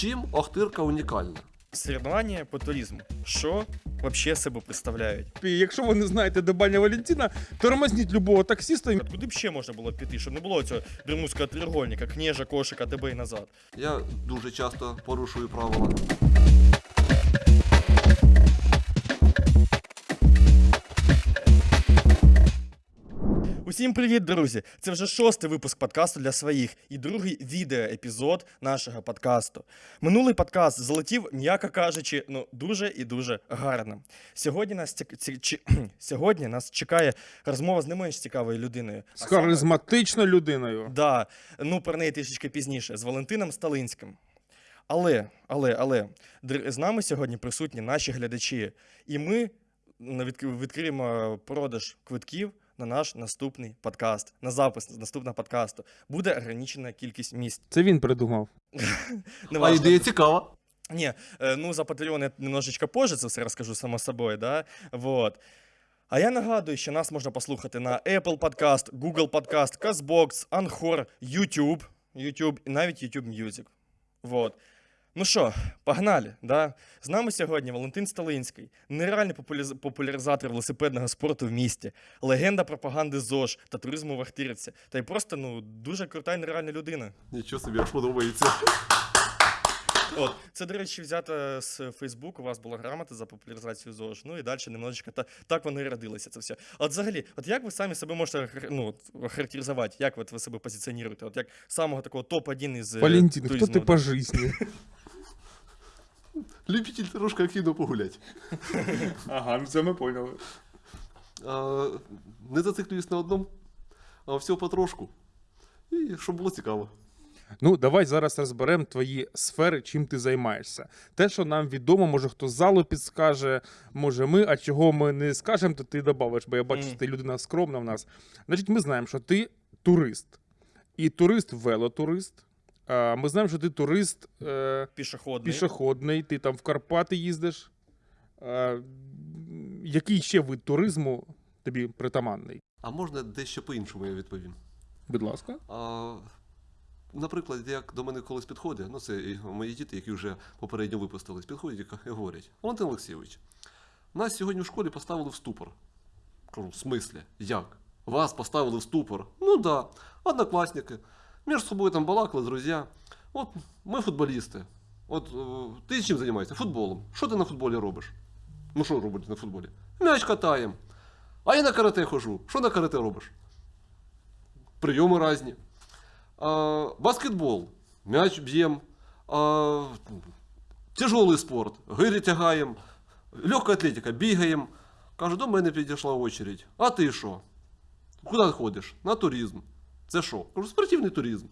Чим Охтирка унікальна? Соревновання по туризму. Що вообще себе представляють? І якщо ви не знаєте, де баня Валентина, тормозніть любого таксіста. От Куди б ще можна було піти, щоб не було цього римського тригольника, княжа, кошика, тебе і назад. Я дуже часто порушую правила. Усім привіт, друзі! Це вже шостий випуск подкасту для своїх і другий відеоепізод нашого подкасту. Минулий подкаст залетів, м'яко кажучи, ну дуже і дуже гарно. Сьогодні нас ці... ці- чи- сьогодні нас чекає розмова з не менш цікавою людиною. З харизматичною людиною. Да, ну про неї трішечки пізніше, з Валентином Сталинським. Але, але, але з нами сьогодні присутні наші глядачі, і ми відк- відкриємо продаж квитків на наш наступний подкаст, на запис наступного подкасту. Буде ограничена кількість місць. Це він придумав. А Неважно. ідея цікава. Не, э, ну за Patreon я немножечко позже це все розкажу само собою, да? Вот. А я нагадую, що нас можна послухати на Apple Podcast, Google Podcast, CastBox, Anchor, YouTube, YouTube і навіть YouTube Music. Вот. Ну що, погнали, да? З нами сьогодні Валентин Сталинський, нереальний популяриза- популяризатор велосипедного спорту в місті, легенда пропаганди ЗОЖ та туризму в Ахтирівці, та й просто ну, дуже крута і нереальна людина. Нічого собі аж подобається. От, це, до речі, взято з Фейсбуку, у вас була грамота за популяризацію ЗОЖ. Ну і далі немножечко та, так воно і родилося це все. От взагалі, от як ви самі себе можете ну, от, охарактеризувати, як от ви себе позиціонуєте? От як самого такого топ-1 із е, Валентин, хто ти по житті? Любитель трошки активно погуляти. Ага, ну це ми поняли. А, не зациклююсь на одному, а все потрошку. І щоб було цікаво. Ну, давай зараз розберемо твої сфери, чим ти займаєшся. Те, що нам відомо, може хто з залу підскаже, може ми, а чого ми не скажемо, то ти додавиш, бо я бачу, що ти людина скромна в нас. Значить, ми знаємо, що ти турист. І турист велотурист. А, Ми знаємо, що ти турист е, Пішохідний. пішохідний, ти там в Карпати їздиш. А, який ще вид туризму тобі притаманний? А можна дещо по-іншому я відповім. Будь ласка. А, наприклад, як до мене колись підходить, ну це мої діти, які вже попередньо випустились, підходять і і говорять: Валентин Олексійович, нас сьогодні в школі поставили в ступор. Кажу, в смислі? Як? Вас поставили в ступор? Ну да, однокласники. Між собою там балакали, друзі. От ми футболісти. От е, ти чим займаєшся? Футболом. Що ти на футболі робиш? Ну що робиш на футболі? М'яч катаємо. А я на карате хожу. Що на карате робиш? Прийоми різні. А, баскетбол. М'яч б'ємо. Тяжелий спорт. Гирі тягаємо. Легка атлетика, бігаємо. Кажу, до мене підійшла очередь. А ти що? Куди ходиш? На туризм. Це що? Кажу, спортивний туризм.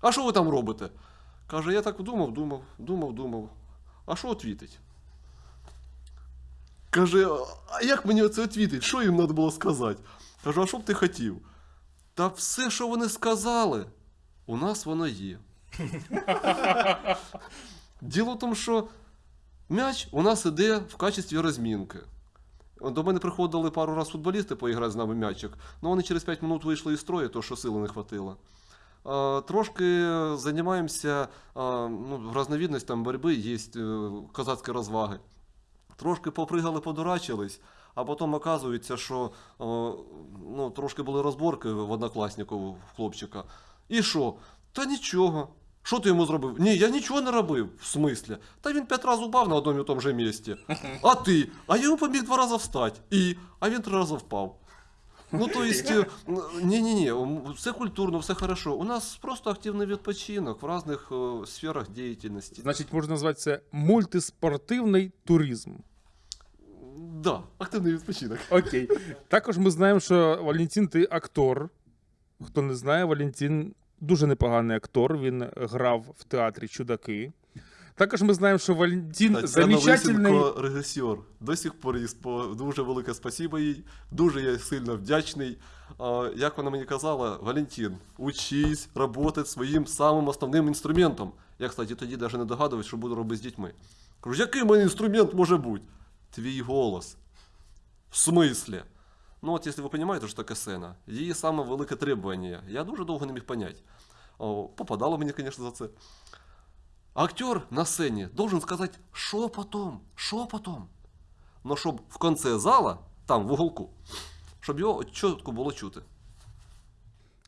А що ви там робите? Каже, я так думав, думав, думав, думав. А що відвітить? Каже, а як мені це відвітить? Що їм треба було сказати? Кажу, а що б ти хотів? Та все, що вони сказали, у нас воно є. Діло в тому, що м'яч у нас іде в качестві розмінки. До мене приходили пару разів футболісти поіграти з нами м'ячик, але вони через 5 минут вийшли із строю, тому що сили не хватило. Трошки займаємося ну, там боротьби, є е, козацькі розваги. Трошки попригали, подурачились, а потім оказується, що ну, трошки були розборки в однокласнику в хлопчика. І що? Та нічого. Що ти йому зробив? Ні, я нічого не робив. В смислі? Та він п'ять разів упав на одному і тому же місці. А ти? А я йому поміг два рази встати. І? А він три рази впав. Ну, то есть, е, ні-ні-ні, все культурно, все хорошо. У нас просто активний відпочинок в різних е, сферах діяльності. Значить, можна назвати це мультиспортивний туризм. Да, активний відпочинок. Окей. Також ми знаємо, що Валентин, ти актор. Хто не знає, Валентин дуже непоганий актор. Він грав в театрі Чудаки. Також ми знаємо, що Валентин Тетяна замечательний. Лисенко режисер. До сих пор дуже велике спасибо їй. Дуже я сильно вдячний. Як вона мені казала, Валентин, учись працювати своїм самим основним інструментом. Я, кстати, тоді навіть не догадувався, що буду робити з дітьми. Кажу, який мене інструмент може бути? Твій голос. В смислі? Ну, от, якщо ви розумієте, що таке сцена, її саме велике требування. Я дуже довго не міг поняти. О, попадало мені, звісно, за це. актер на сцені должен сказати шепотом, шепотом. Но щоб в конце зала, там в уголку, щоб його чітко було чути.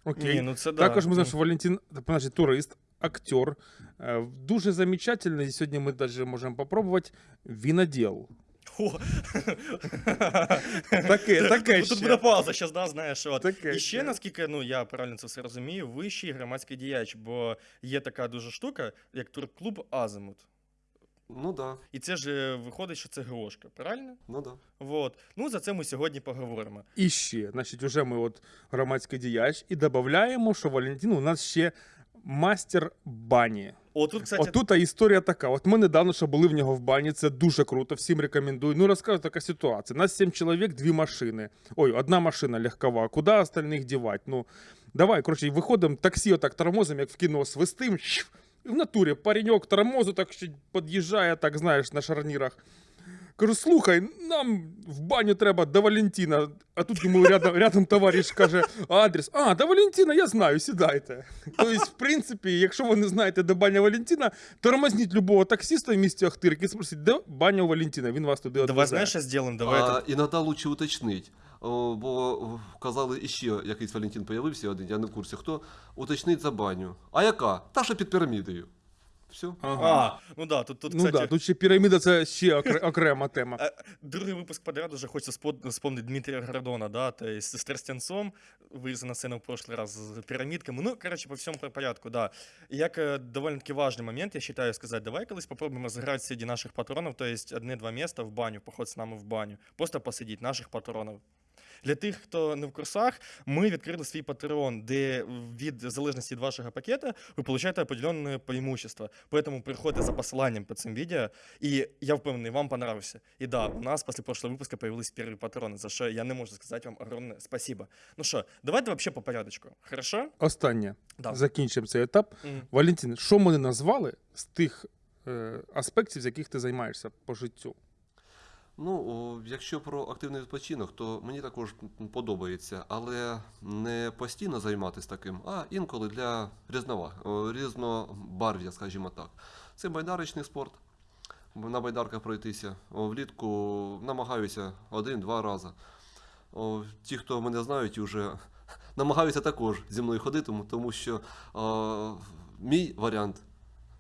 Окей. Ні, ну це да. Також ми знаємо, що Валентин, значить, турист, актер. Е, Дуже замечательний. Сьогодні ми навіть можемо попробувати віноділ. О. Таке, таке Тут ще. буде пауза, зараз, да, знаєш. От. Таке І ще, ще. наскільки ну, я правильно це все розумію, вищий громадський діяч, бо є така дуже штука, як турклуб Азимут. Ну да, І це ж е, виходить, що це ГОшка, правильно? ну да. Вот. Ну, за це ми сьогодні поговоримо. І ще, значить, уже ми от громадський діяч і додаємо, що Валентин у нас ще мастер бані. О, тут, кстати, Отут історія така. От ми недавно ще були в нього в бані, це дуже круто, всім рекомендую. Ну розкажу така ситуація. Нас сім чоловік, дві машини. Ой, одна машина легкова. Куди остальних дівати? Ну, давай, коротше, виходимо, таксі отак тормозом, як в кіно, свистим. І в натурі пареньок тормозу так ще під'їжджає, так знаєш, на шарнірах. Кажу, слухай, нам в баню треба до Валентина. А тут йому рядом, рядом товариш каже адрес. А, до Валентина, я знаю, сідайте. Тобто, в принципі, якщо ви не знаєте, де баня Валентина, тормозніть любого таксиста в місті Охтирки і спросіть, де баня у Валентина, він вас туди давай знаєш, що зробимо? Давай а, это- іноді лучше уточнить. Бо казали, іще якийсь Валентин появився один, я не в курсі хто. Уточнить за баню. А яка? Та що під пірамідою. Все. Ага. А, ну да, тут, тут ну кстати, да, тут ще піраміда це ще окре- окрема тема. Е, Другий випуск подряд уже хочется спо- вспомнить Дмитрия Гордона, да, то есть с Тростянцом, вылез на сцену в прошлый раз с пирамидками, ну, короче, по всьому по порядку, да. І як е, довольно-таки важный момент, я считаю, сказать, давай колись попробуем разыграть среди наших патронов, то есть одне-два места в баню, поход з нами в баню, просто посидіть наших патронів. Для тих, хто не в курсах, ми відкрили свій патреон, де від залежності від вашого пакета ви получаєте определенне преимущество. Поэтому приходьте за посиланням під цим відео, і я впевнений, вам понравився. І да, у нас після прошлого випуску появились первые патрони, за що я не можу сказати вам огромне спасибо. Ну що, давайте вообще по порядочку. Хорошо? Останнє. Да. Закінчимо цей етап. Мгм. Валентин, що ми не назвали з тих е, аспектів, з яких ти займаєшся по життю? Ну, якщо про активний відпочинок, то мені також подобається, але не постійно займатися таким, а інколи для різнобарв'я, скажімо так. Це байдарочний спорт. На байдарках пройтися. Влітку намагаюся один-два рази. Ті, хто мене знають, вже намагаються також зі мною ходити, тому- що мій варіант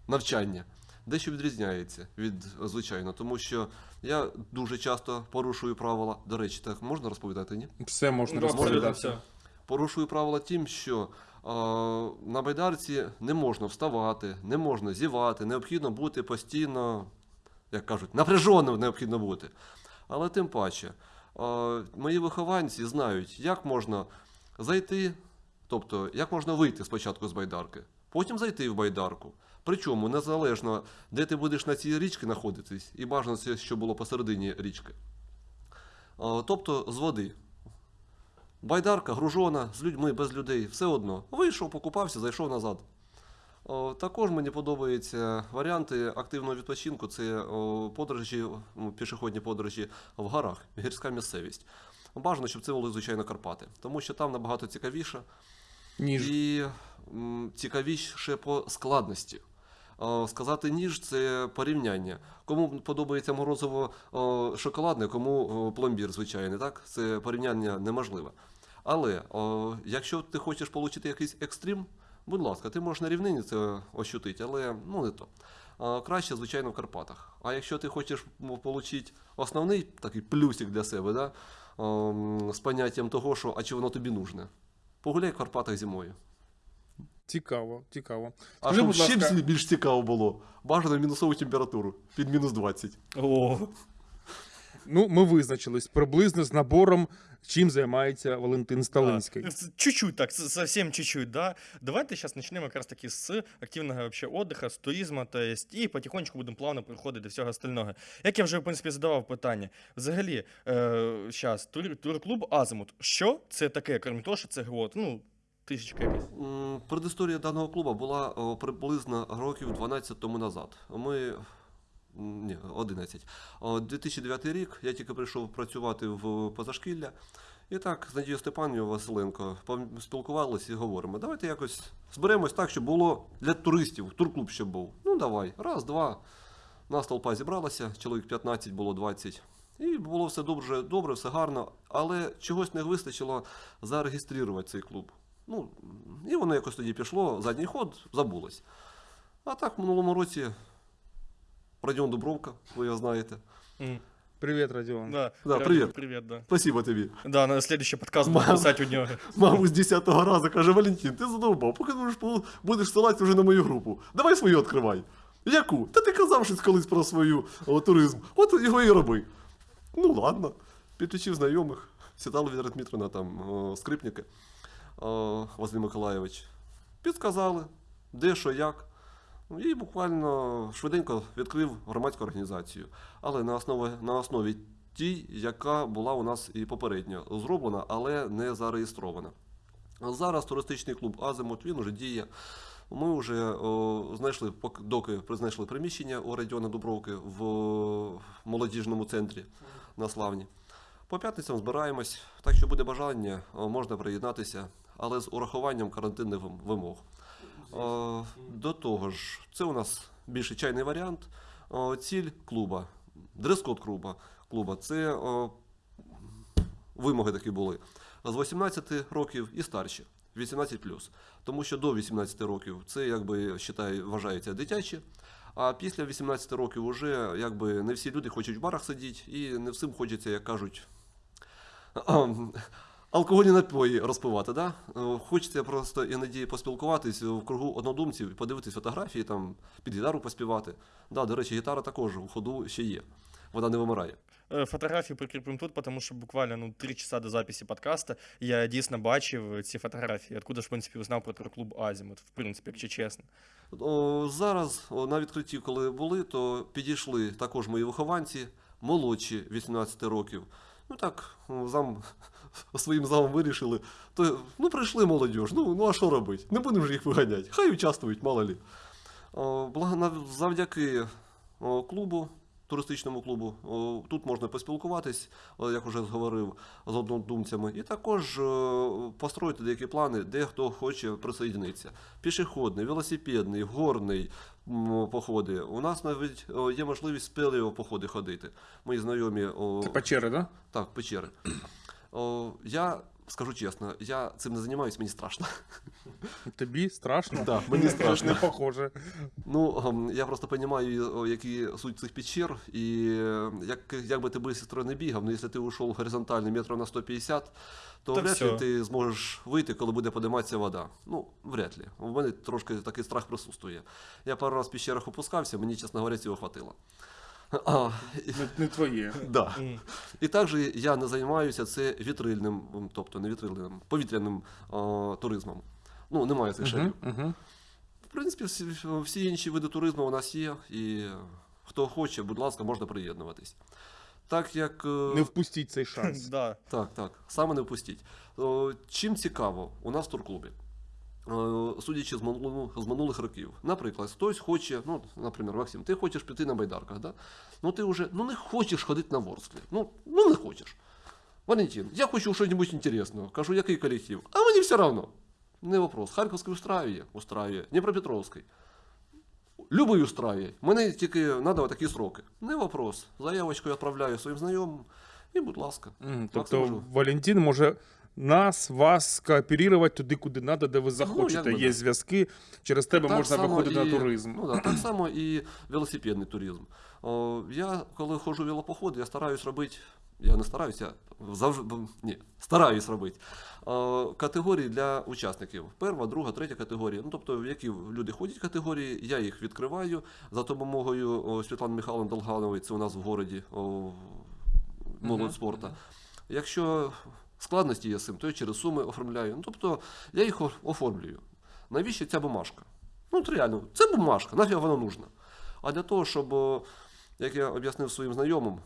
навчання дещо відрізняється від звичайно, тому що я дуже часто порушую правила. До речі, так можна розповідати, ні? Все можна Ну, розповідати. Порушую правила тим, що е, на байдарці не можна вставати, не можна зівати, необхідно бути постійно, як кажуть, напряженим необхідно бути. Але тим паче, е, мої вихованці знають, як можна зайти, тобто як можна вийти спочатку з байдарки, потім зайти в байдарку. Причому незалежно, де ти будеш на цій річці знаходитись, і бажано це, що було посередині річки. Тобто з води. Байдарка, гружона, з людьми, без людей, все одно. Вийшов, покупався, зайшов назад. Також мені подобаються варіанти активного відпочинку. Це подорожі, ну, пішохідні подорожі в горах, гірська місцевість. Бажано, щоб це були, звичайно, Карпати, тому що там набагато цікавіше Ніж. і цікавіше по складності. Сказати ніж це порівняння. Кому подобається морозиво шоколадне, кому пломбір звичайний, так? Це порівняння неможливе. Але якщо ти хочеш отримати якийсь екстрім, будь ласка, ти можеш на рівнині це ощутити, але ну не то. Краще, звичайно, в Карпатах. А якщо ти хочеш отримати основний такий плюсик для себе, да? з поняттям того, що а чи воно тобі нужне, погуляй в Карпатах зимою. Цікаво, цікаво. А Скажи, щоб ще ласка- більш- цікаво було, бажано мінусову температуру під мінус 20. О, Ну, ми визначились приблизно з набором, чим займається Валентин Сталинський. Да. Чуть-чуть так, совсем чуть-чуть, да. Давайте сейчас начнем как раз таки с активного вообще отдыха, с туризму, то есть, і потихонечку будемо плавно приходити до всього остального. Як я вже, в принципі, задавав питання, взагалі, е, зараз, тур, турклуб Азимут, що це таке, крім того, що це гвот, ну, тисячка якась. Предісторія даного клубу була приблизно років 12 тому назад. Ми. Ні, 11. 2009 рік я тільки прийшов працювати в позашкілля, І так, з Надією Степанівною Василенко спілкувалися і говоримо, давайте якось зберемось так, щоб було для туристів, турклуб щоб був. Ну давай, раз, два. Нас толпа зібралася, чоловік 15, було 20. І було все добре, добре, все гарно, але чогось не вистачило зареєструвати цей клуб. Ну, і воно якось тоді пішло, задній ход, забулось. А так, в минулому році Радіон Дубровка, ви його знаєте. М, Привіт, Радіон. Да, Да, Радион, привет. Привет, да. Спасибо тобі. Да, на следующий подкаст буду писать у него. Маму з 10-го разу каже, Валентин, ти задовбав, поки будеш, будеш ссилатися вже на мою групу. Давай свою відкривай. Яку? Та ти казав щось колись про свою о, туризм. От його і роби. Ну ладно. Підключив знайомих. Сідала Віра Дмитрівна, там, о, скрипники, Василь Миколайович. Підказали, де, що, як. Ну, І буквально швиденько відкрив громадську організацію. Але на основі, на основі тій, яка була у нас і попередньо зроблена, але не зареєстрована. Зараз туристичний клуб Азимут він уже діє. Ми вже о, знайшли, пок- доки знайшли приміщення у Радіона Дубровки в молодіжному центрі на Славні. По п'ятницям збираємось, так що буде бажання, можна приєднатися, але з урахуванням карантинних вимог. До того ж, це у нас більше чайний варіант. Ціль клуба, дрес-код клуба, клуба це вимоги такі були. З 18 років і старші, 18 Тому що до 18 років це якби вважає, вважається дитяче. А після 18 років вже якби не всі люди хочуть в барах сидіти, і не всім хочеться, як кажуть, алкогольні напої розпивати. Да? Е, Хочеться просто іноді поспілкуватись в кругу однодумців, подивитись фотографії, там, під гітару поспівати. Да, до речі, гітара також у ходу ще є. Вона не вимирає. Е, Фотографії прикріпимо тут, тому що буквально ну, 3 часа до записі подкаста я дійсно бачив ці фотографії. Откуда ж, в принципі, узнав про турклуб Азімут, в принципі, якщо чесно. О, зараз о, на відкритті, коли були, то підійшли також мої вихованці, молодші 18 років. Ну так, зам, своїм замом вирішили. То, ну, прийшли молодіж, ну, ну а що робити? Не будемо ж їх виганяти. Хай участвують, мало лі. Завдяки клубу, туристичному клубу, тут можна поспілкуватись, як вже говорив, з однодумцями, і також построїти деякі плани, де хто хоче присоєднитися. Пішохідний, велосипедний, горний походи. У нас навіть є можливість спелео походи ходити. Мої знайомі Це печери, да? так, печери. Я скажу чесно, я цим не займаюся, мені страшно. Тобі страшно? Да, мені страшно. Не похоже. Ну, я просто розумію, які суть цих печер, і е, як, як би ти швидко не бігав, ну якщо ти ушов горизонтально метрів на 150, то вряд ли ти зможеш вийти, коли буде подиматися вода. Ну, вряд ли. У мене трошки такий страх присутствує. Я пару раз в пещерах опускався, мені, чесно говоря, цього хватило. А, Не, не твоє. да. І також я не займаюся це вітрильним, тобто не вітрильним, повітряним о, туризмом. Ну, немає цих шарів. В принципі, всі, всі інші види туризму у нас є, і хто хоче, будь ласка, можна приєднуватись. Так як. е, Не впустіть цей шанс. Да. Так, так, саме не впустіть. Чим цікаво у нас в турклубі? Е, Судячи з минулих, з минулих років, наприклад, хтось хоче, ну, наприклад, Максим, ти хочеш піти на байдарках, да? ну ти вже ну, не хочеш ходити на ворсклі. Ну, ну не хочеш. Валентин, я хочу щось інтересного. Кажу, який колектив? А мені все одно. Не вопрос. Харківський устраиває, устраиває. Дніпропетровський. Любий устраиває. Мене тільки треба такі сроки. Не вопрос. Заявочку я відправляю своїм знайомим. І, будь ласка. Так, Тобто. Валентин може нас, вас скооперувати туди, куди треба, де ви Ну, захочете. якби Є зв'язки, через тебе Так можна виходити і- на туризм. Ну, да, так само і велосипедний туризм. О, я, коли ходжу в велопоходи, я стараюсь робити. Я не стараюся, завжди ні, стараюсь робити. Категорії для учасників. Перша, друга, третя категорія. Ну, тобто, в які люди ходять категорії, я їх відкриваю за допомогою Світлани Михайловни Долганової, це у нас в городі молодь Мгм, спорту. Якщо складності є з цим, то я через суми оформляю. Ну, тобто я їх оформлюю. Навіщо ця бумажка? Ну, от реально, це бумажка, нафіг вона нужна. А для того, щоб, як я об'яснив своїм знайомим,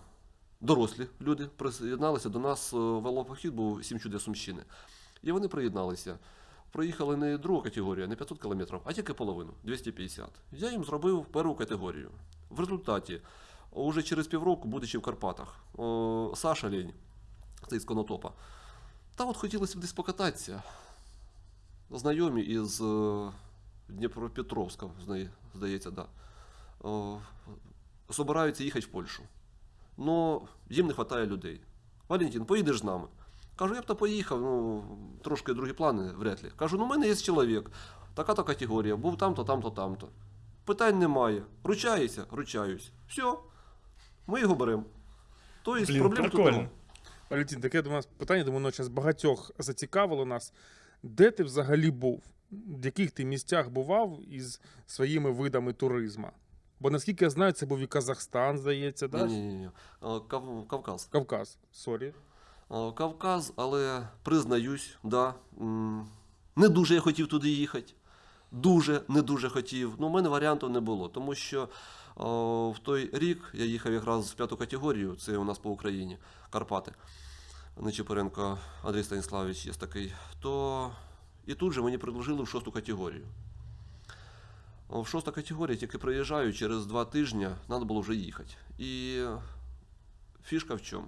дорослі люди приєдналися до нас, велопохід був сім чудес Сумщини. І вони приєдналися. Проїхали не другу категорію, не 500 кілометрів, а тільки половину 250. Я їм зробив першу категорію. В результаті, уже через півроку, будучи в Карпатах, Саша Лень, це із Конотопа, Та от хотілося б десь покататися. Знайомі із е, Дніпропетровська, здається, да. Собираються їхати в Польщу. Но їм не вистачає людей. Валентин, поїдеш з нами? Кажу, я б то поїхав, ну, трошки другі плани, вряд ли. Кажу, ну в мене є чоловік, така-то категорія, був там-то, там-то, там-то. Питань немає. Ручаєшся? Ручаюсь. Все. Ми його беремо. Тобто проблем тут прикольно. Валентин, таке до нас питання, думаю, воно зараз багатьох зацікавило нас. Де ти взагалі був? В яких ти місцях бував із своїми видами туризму? Бо наскільки я знаю, це був і Казахстан, здається, да? Ні, ні, ні. Кав- Кавказ. Кавказ, sorry. Кавказ, але признаюсь, да, не дуже я хотів туди їхати. Дуже, не дуже хотів. Ну, у мене варіантів не було, тому що в той рік я їхав якраз в п'яту категорію, це у нас по Україні, Карпати. Нечипоренко Андрій Станіславович є такий. То і тут же мені предложили в шосту категорію. О, В шоста категорія тільки приїжджаю, через два тижні треба було вже їхати. І фішка в чому?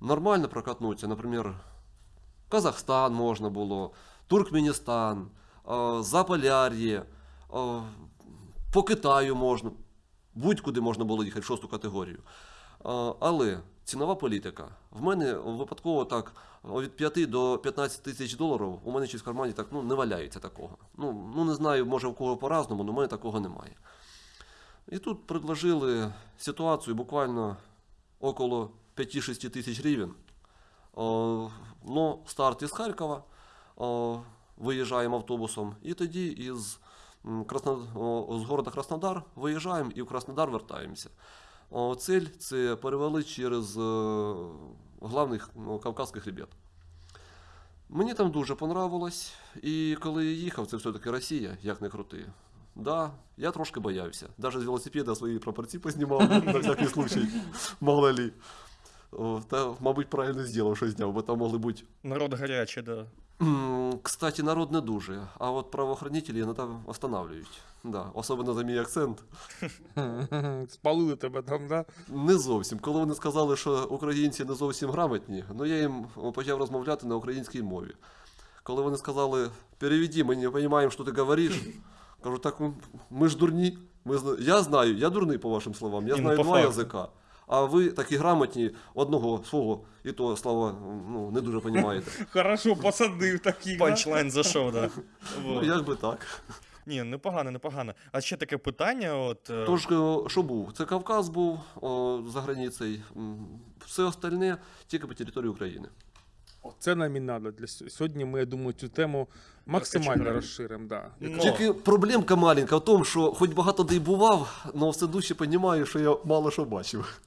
нормально прокатнуться, например, Казахстан можно было, Туркменистан, э, Заполяр'я, э, по Китаю можна, будь-куди можна було їхати в шосту категорію. Але цінова політика. В мене випадково так від 5 до 15 тисяч доларів у мене щось в кармані так ну, не валяється такого. Ну, ну не знаю, може в кого по-разному, але в мене такого немає. І тут предложили ситуацію буквально около 5-6 тисяч гривень. Ну, старт із Харкова, виїжджаємо автобусом, і тоді із, з города Краснодар виїжджаємо і в Краснодар вертаємося. О, Цель це перевели через е, главних ну, Кавказьких. Мені там дуже понравилось, і коли я їхав, це все-таки Росія, як не крути. Да, я трошки боявся. Навіть з велосипеда свої прапорці познімав на всякий случай. Мало ли. Та, мабуть, правильно зробив, що зняв, бо там могли бути. Народ гарячий, да. Кстати, народ не дуже, а от правоохранителі іноді останавливають. Да, особливо за мій акцент. Спалили тебе там, да? Не зовсім. Коли вони сказали, що українці не зовсім грамотні, ну я їм почав розмовляти на українській мові. Коли вони сказали, переведи, ми не розуміємо, що ти говориш, кажу, так ми ж дурні. Ми. Я знаю, я дурний по вашим словам, я ну, знаю два язика. А ви такі грамотні, одного свого, і то слова ну, не дуже розумієте. Хорошо, посадив таких. да? Панчлайн зайшов, да. Ну, як би так. Ні, непогано, непогано. А ще таке питання, от. е, Тож, е, що був? Це Кавказ був о, за границею. Все остальне тільки по території України. Це нам і надо. Для сьогодні ми, я думаю, цю тему максимально розширимо. Да. Ну, Тільки проблемка маленька в тому, що хоч багато де й бував, але все дужче розумію, що я мало що бачив.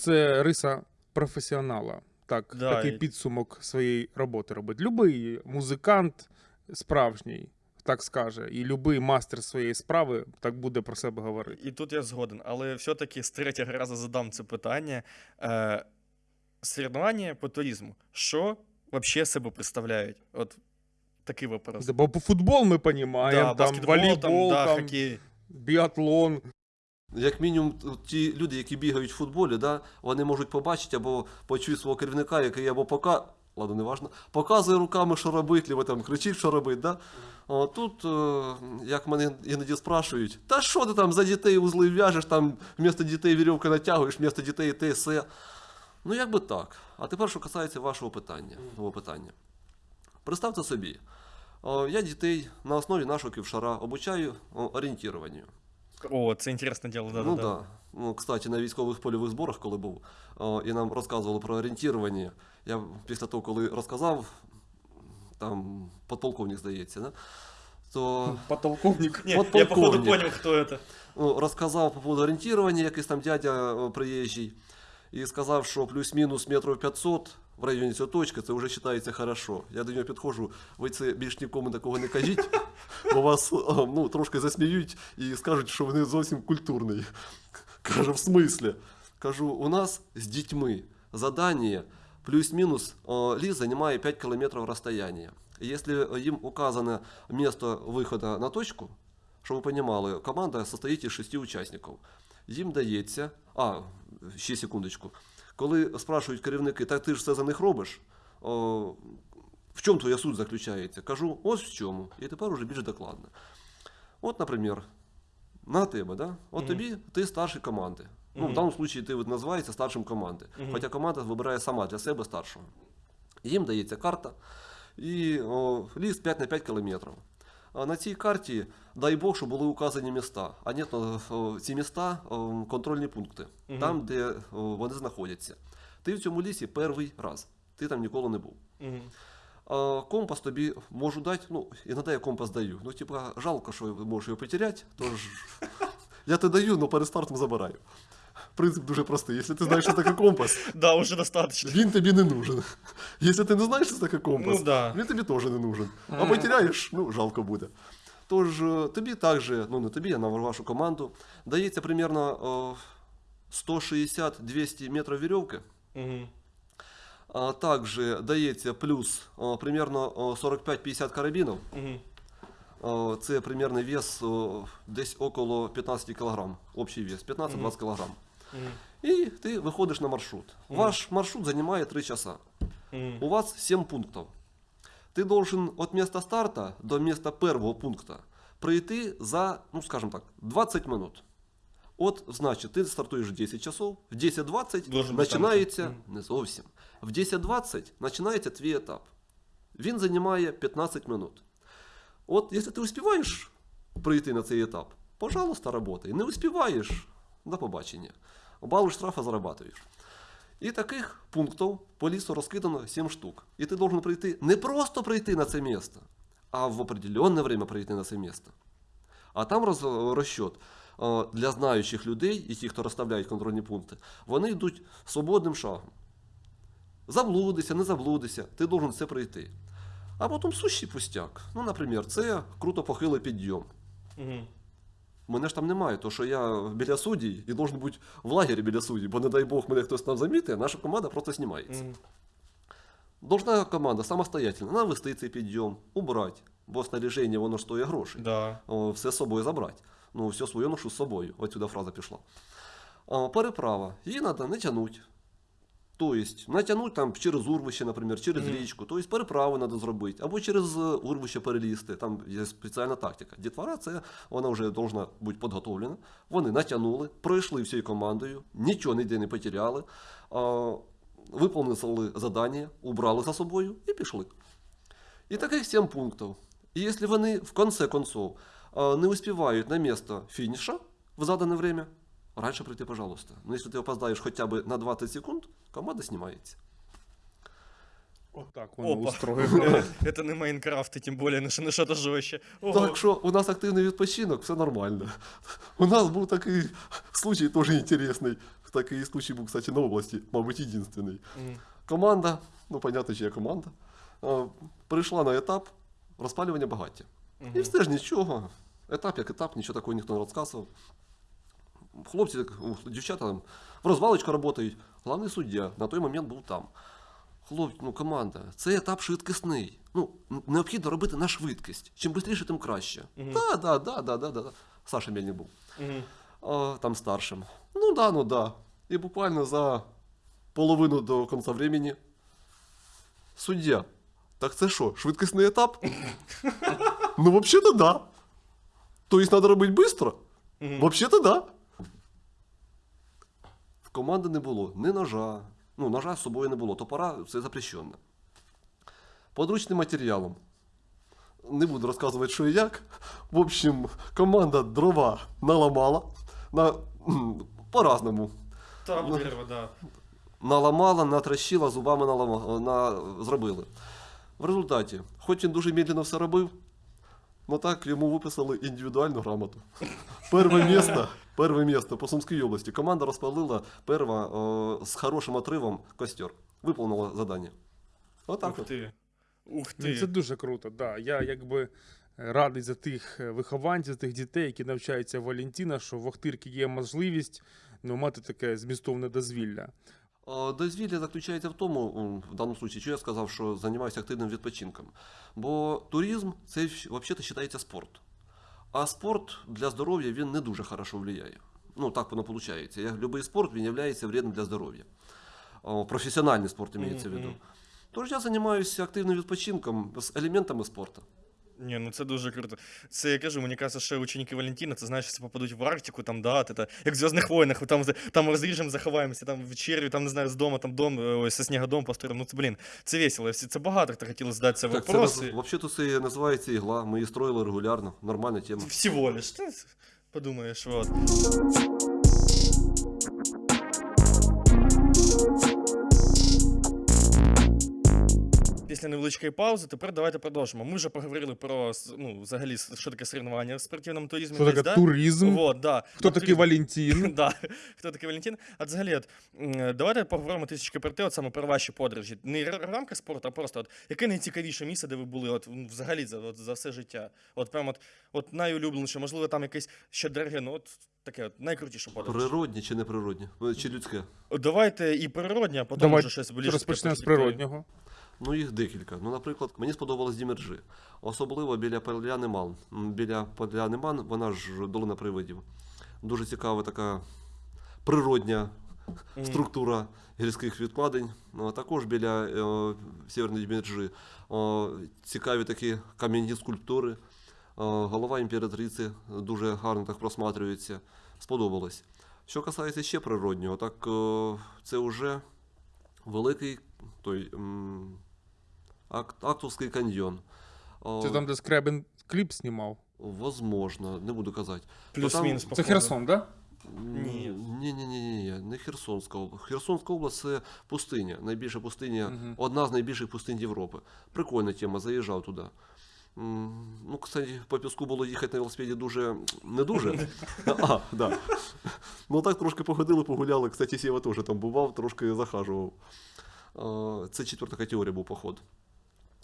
Це риса професіонала. Так, Да, такий і- підсумок своєї роботи робить. Любий музикант справжній, так скаже, і любий мастер своєї справи так буде про себе говорити. І тут я згоден, але все-таки з третього разу задам це питання. Е, соревнування по туризму. Що взагалі себе представляють? От такий вопрос. Бо по футбол ми розуміємо, Да, там волейбол, там, да, там, біатлон. Як мінімум, ті люди, які бігають в футболі, да, вони можуть побачити або почути свого керівника, який або пока. Ладно, не важно, показує руками, що робити, або там кричить, що робити. Да? О, тут, е, як мене іноді спрашують, та що ти там за дітей узли в'яжеш, там вмісто дітей вірьовки натягуєш, вмісто дітей те все. Ну, як би так. А тепер, що касається вашого питання. Мого питання. Представте собі, о, я дітей на основі нашого ківшара обучаю о, орієнтуванню. О, це інтересне діло, да, ну да, да. Ну, кстати, на військових польових зборах, коли був, о, і нам розказували про орієнтування. Я після того, коли розказав, там подполковник, здається, да? то Подполковник. Ні, От я походу полковник. понял, хто це. ну, розказав по поводу орієнтування, якийсь там дядя о, приїжджий, і сказав, що плюс-мінус метрів 500 в районі цієї точки, це вже вважається хорошо. Я до нього підходжу, ви це більш нікому такого не кажіть, бо вас о, ну, трошки засміють і скажуть, що вони зовсім культурний. Кажу, в смислі? Кажу, у нас з дітьми задання плюс-мінус о, ліс займає 5 кілометрів розстояння. І Якщо їм указано місце виходу на точку, щоб ви розуміли, команда состоїть із шести учасників. Їм дається, а, ще секундочку. Коли спрашують керівники, так ти ж все за них робиш, о, в чому твоя суть заключається? Кажу, ось в чому. І тепер уже більш докладно. От, наприклад, на тебе, да? От Мгм. тобі ти старший команди. Ну, в даному випадку ти називаєшся старшим команди. Мгм. Хоча команда вибирає сама для себе старшого. Їм дається карта і о, ліс 5 на 5 кілометрів. На цій карті, дай Бог, щоб були указані міста. А ні, то ці міста контрольні пункти, Мгм. там, де вони знаходяться. Ти в цьому лісі перший раз. Ти там ніколи не був. А компас тобі можу дати, ну, іноді я компас даю. Ну, типа, жалко, що можеш його потеряти, тож я тебе даю, але перед стартом забираю. Принцип дуже простий. Якщо ти знаєш, що таке компас, Да, уже достаточно. він тобі не нужен. Якщо ти не знаєш, що таке компас, Ну да. він тобі теж не нужен. А Мгм. потеряєш, ну, жалко буде. Тож е, тобі також, ну не тобі, а на вашу команду, дається примерно о, 160-200 метрів вірьовки. Мгм. А также дається плюс о, примерно о, 45-50 карабінів. Мгм. О, Це примерний вес о, десь около 15 кг. Общий вес 15-20 кг. І ти виходиш на маршрут. Ваш маршрут займає 3 часа. У вас 7 пунктів. Ти должен від міста старта до міста першого пункту пройти за, ну скажем так, 20 минут. От, значить, ти стартуєш в 10 часов, в 10.20 Должен починається, не зовсім, в 10.20 починається твій етап. Він займає 15 минут. От, якщо ти успіваєш прийти на цей етап, пожалуйста, работай. Не успіваєш, до побачення. Бали штрафа зарабатуєш. І таких пунктів по лісу розкидано 7 штук. І ти должен прийти не просто прийти на це місце, а в определенне время прийти на це місце. А там роз, розчет е, для знаючих людей і ті, хто розставляють контрольні пункти, вони йдуть свободним шагом. Заблудися, не заблудися, ти должен це пройти. А потім сущий пустяк. Ну, наприклад, це круто похилий підйом. Мгм. Мене ж там немає, то що я біля судді і должен бути в лагері біля судді, бо не дай Бог мене хтось там замітить, наша команда просто знімається. Мгм. Должна команда самостоятельно навести цей підйом, убрати, бо снаряження воно ж стоїть грошей. Да. О, все з собою забрати. Ну, все своє ношу з собою. Отсюда фраза пішла. О, переправа. Її треба не тягнути. Тобто, натягнути там через урвище, наприклад, через Мгм. річку, тобто переправу треба зробити, або через е, урвище перелізти. Там є спеціальна тактика. Дітвора це вона вже повинна бути підготовлена. Вони натягнули, пройшли всією командою, нічого ніде не потеряли, а, виповнили завдання, убрали за собою і пішли. І таких 7 пунктів. І якщо вони в конце концов не успівають на місце фініша в задане время, раньше прийти, пожалуйста. Но если ты опоздаешь хотя бы на 20 секунд, команда снимается. Отак воно Опа. устроєно. Э, Это не Майнкрафт, и тем более на что- на что-то жестче. Ого. Так що у нас активний відпочинок, все нормально. У нас був такий случай теж інтересний. Такий случай був, кстати, на області, мабуть, єдинственний. Мгм. Команда, ну понятно, чия команда, а, прийшла на етап розпалювання багаття. І Мгм. все ж нічого. Етап як етап, нічого такого ніхто не розказував. Хлопці, дівчата там в розвалочку працюють. Головний суддя на той момент був там. Хлопці, ну команда, це етап швидкісний. Ну, необхідно робити на швидкість. Чим швидше, тим краще. Так, да, да, да, да, да, да. Саша Мельник був. Мгм. Там старшим. Ну да, ну да. І буквально за половину до кінця времени суддя. Так це що, швидкісний етап? ну, взагалі-то да. Тобто треба робити швидко? Взагалі-то да. Команди не було ні ножа. Ну, ножа з собою не було. Топора це запрещено. Подручним матеріалом. Не буду розказувати, що і як. В общем, команда дрова наламала. На, по-разному. Там Ну. дерево, да. Наламала, натращила, зубами налама, на, зробили. В результаті, хоч він дуже медленно все робив, ну так йому виписали індивідуальну грамоту. Перше місце, перше місце по Сумській області. Команда розпалила перва о, з хорошим отривом костер. Виповнила завдання. Отак Ух от. ты. Ух Ну, Це ты. дуже круто. Да. Я якби радий за тих е, вихованців, за тих дітей, які навчаються в Валентіна, що в Охтирці є можливість ну, мати таке змістовне дозвілля. Е, Дозвілля заключається в тому, в даному випадку, що я сказав, що займаюся активним відпочинком. Бо туризм це взагалі вважається спорт. А спорт для здоров'я він не дуже хорошо впливає. Ну, так воно виходить. Як будь-який спорт він є вредним для здоров'я. Професіональний спорт имеется в виду. Тож я займаюся активним відпочинком з елементами спорту. Ні, ну це дуже круто. Це я кажу, мені кажеться, що ученики Валентина, це знаєш, якщо попадуть в Арктику, там, да, это, як в Зв'язних войнах, там, там розріжемо, заховаємося, там вечерю, там, не знаю, з дома, там дом, е, ось, со снігодом построїмо. Ну, це, блін, це весело. Це багато хто хотіли задати це Так, це взагалі це називається ігла. Ми її строїли регулярно, нормальна тема. Всего лиш. Ти подумаєш, от. Після невеличкої паузи, тепер давайте продовжимо. Ми вже поговорили про ну, взагалі, що таке соревнування в спортивному туризмі. Що десь, таке да? туризм? Вот, да. Хто такий туризм. Валентин? Да. Хто такий Валентин? А взагалі, от, давайте поговоримо трішечки про те, от саме про ваші подорожі. Не в рамках спорту, а просто от, яке найцікавіше місце, де ви були от, взагалі за, от, за все життя? От прям от, от найулюбленіше, можливо, там якесь ще дороге, ну от таке от, найкрутіше подорож. Природні чи неприродні? Ну, Чи людське? Давайте і природнє, а потім Давай вже щось більше. Розпочнемо з природнього. Ну, їх декілька. Ну, наприклад, мені сподобалось Дімерджи. Особливо біля Поляни Ман. Біля Поляни Ман, вона ж долина привидів. Дуже цікава така природня структура гірських відкладень. А також біля е, Сєвєрної Дімерджи е, цікаві такі кам'яні скульптури. Е, голова імператриці дуже гарно так просматрюється. Сподобалось. Що касається ще природнього, так е, це вже великий той м, Ак- Актовський каньйон. Це там, де Скребен кліп знімав. Возможно, не буду казати. Плюс-мінус, Це. Херсон, так? Ні. Ні, ні, ні, ні, не Херсонська область. Херсонська область це пустиня, найбільша пустиня, Мгм. одна з найбільших пустинь Європи. Прикольна тема, заїжджав туди. Ну, кстати, по піску було їхати на велосипеді дуже не дуже. А, да. Ну так трошки походили, погуляли. Кстати, Сєва теж там бував, трошки захажував. Це четверта категорія був поход.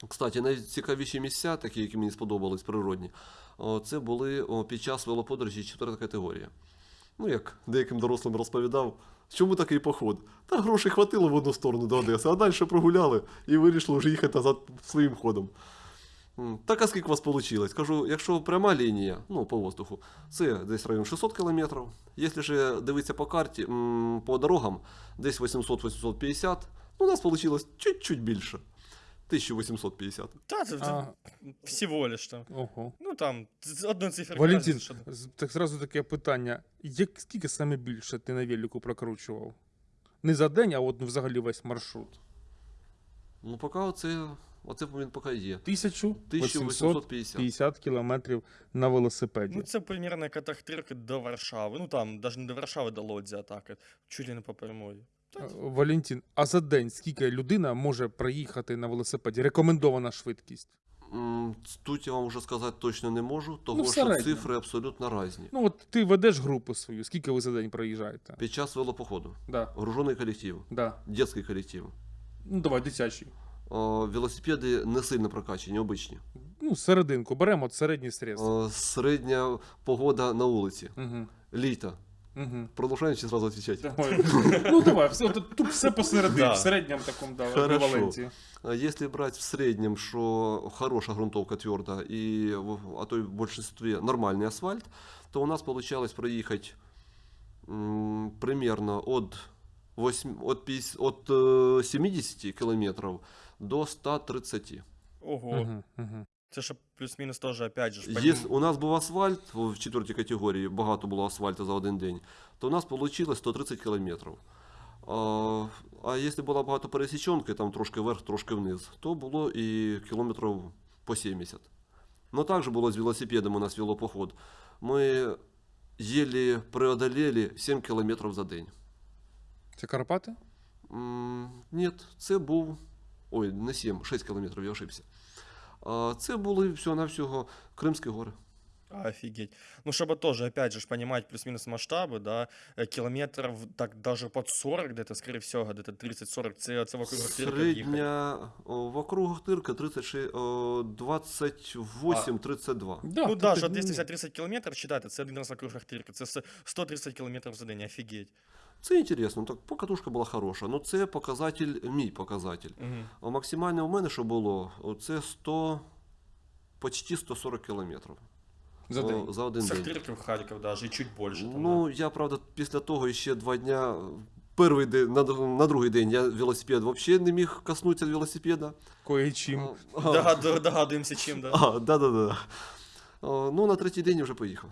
Кстати, найцікавіші місця, такі, які мені сподобались, природні, це були під час велоподорожі четверта категорія. Ну, як деяким дорослим розповідав, чому такий поход? Та грошей хватило в одну сторону до Одеси, а далі прогуляли і вирішили вже їхати назад своїм ходом. Так, а скільки у вас вийшло? Кажу, якщо пряма лінія, ну, по воздуху, це десь район 600 кілометрів. Якщо ж дивитися по карті, по дорогам, десь 800-850, ну, у нас вийшло чуть-чуть більше. 1850. Та, це, це А, всього лиш там. ого. Ну там, з- одну цифру. Валентин, так зразу таке питання. Як, скільки саме більше ти на велику прокручував? Не за день, а от взагалі весь маршрут. Ну, поки оце, оце він поки є. 1850 1850. кілометрів на велосипеді. Ну, це примірно як до Варшави. Ну там, навіть не до Варшави, до Лодзі атака. Чуть ли не по прямої. Е, Валентин, а за день скільки людина може проїхати на велосипеді? Рекомендована швидкість. М, Тут я вам вже сказати точно не можу, того Ну, в що середньому. цифри абсолютно різні. Ну, от ти ведеш групу свою, скільки ви за день проїжджаєте? Під час велопоходу. Да, Гружений колектив, да. дитячий колектив. Ну, давай, дитячий. О, велосипеди не сильно прокачені, обичні. Ну, серединку, беремо от середній стрес. О, середня погода на вулиці. Угу. Літо. Угу. Продовжаємо чи зразу відповідати? Давай. ну давай, все, тут, тут все посередині, Да. в середньому такому да, Хорошо. еквіваленті. А Если брать в среднем, что хорошая грунтовка твердая, и, в- а то и в большинстве нормальный асфальт, то у нас получалось проехать м, примерно от, 8, от, 50, от э, 70 километров до 130. Ого. Угу, угу. Це ж плюс-мінус теж, опять же, Если у нас був асфальт в четвертій категорії, багато було асфальту за один день, то у нас вийшло 130 кілометрів. А, а якщо була багато пересічонки, там трошки вверх, трошки вниз, то було і кілометрів по 70. Ну також було з велосипедом у нас велопоход. Ми еле преодолели 7 кілометрів за день. Це Карпати? М, Ні, це був. Ой, не 7, 6 кілометрів, я ошибся. А, це були всього-навсього Кримські гори. Офигеть. Ну, чтобы тоже, опять же, ж понимать плюс-минус масштабы, да, э, километров так даже под 40 где-то, скорее всего, где-то 30-40, це, це вокруг Ахтирки їхати. Средня о, в округах Тырка 36, о, 28-32. Да, ну тут да, так, що 230 кілометрів, читайте, це один раз вокруг Ахтирки, це с- 130 кілометрів за день, офігеть. Це інтересно, так покатушка була хороша. Ну це показатель, мій показатель. Угу. А максимальне у мене, що було, це 100, почти 140 кілометрів. За день. за один З день. Ахтирки в Харків даже, і чуть більше. Там, Ну, я, правда, після того ще два дня Перший день, на, на другий день я велосипед взагалі не міг коснутися велосипеда. Кое-чим. А, Догад- Догадуємося, чим, да. А, да, да, да. А, Ну, на третій день я вже поїхав.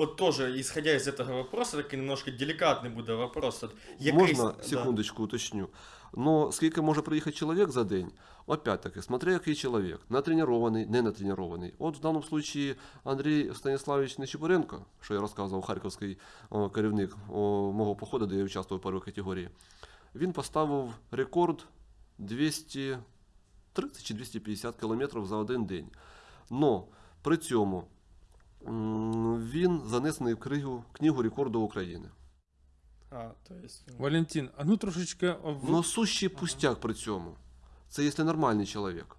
От тоже, исходя из этого вопроса, такий немножко делікатний буде вопрос. От, який- Можна да. секундочку уточню. Но скільки може приїхати чоловік за день? Опять-таки, смотря який чоловік. Натренований, не натренований. От в даному случаї Андрій Станіславович Нечипоренко, що я розказував, харківський о, керівник о, мого походу, де я участвував в першій категорії, він поставив рекорд 230 чи 250 кілометрів за один день. Но при цьому він занесений в книгу, книгу рекорду України. А, то есть... ну, Валентин, а ну трошечки. Но сущий пустяк при цьому. Це якщо нормальний чоловік.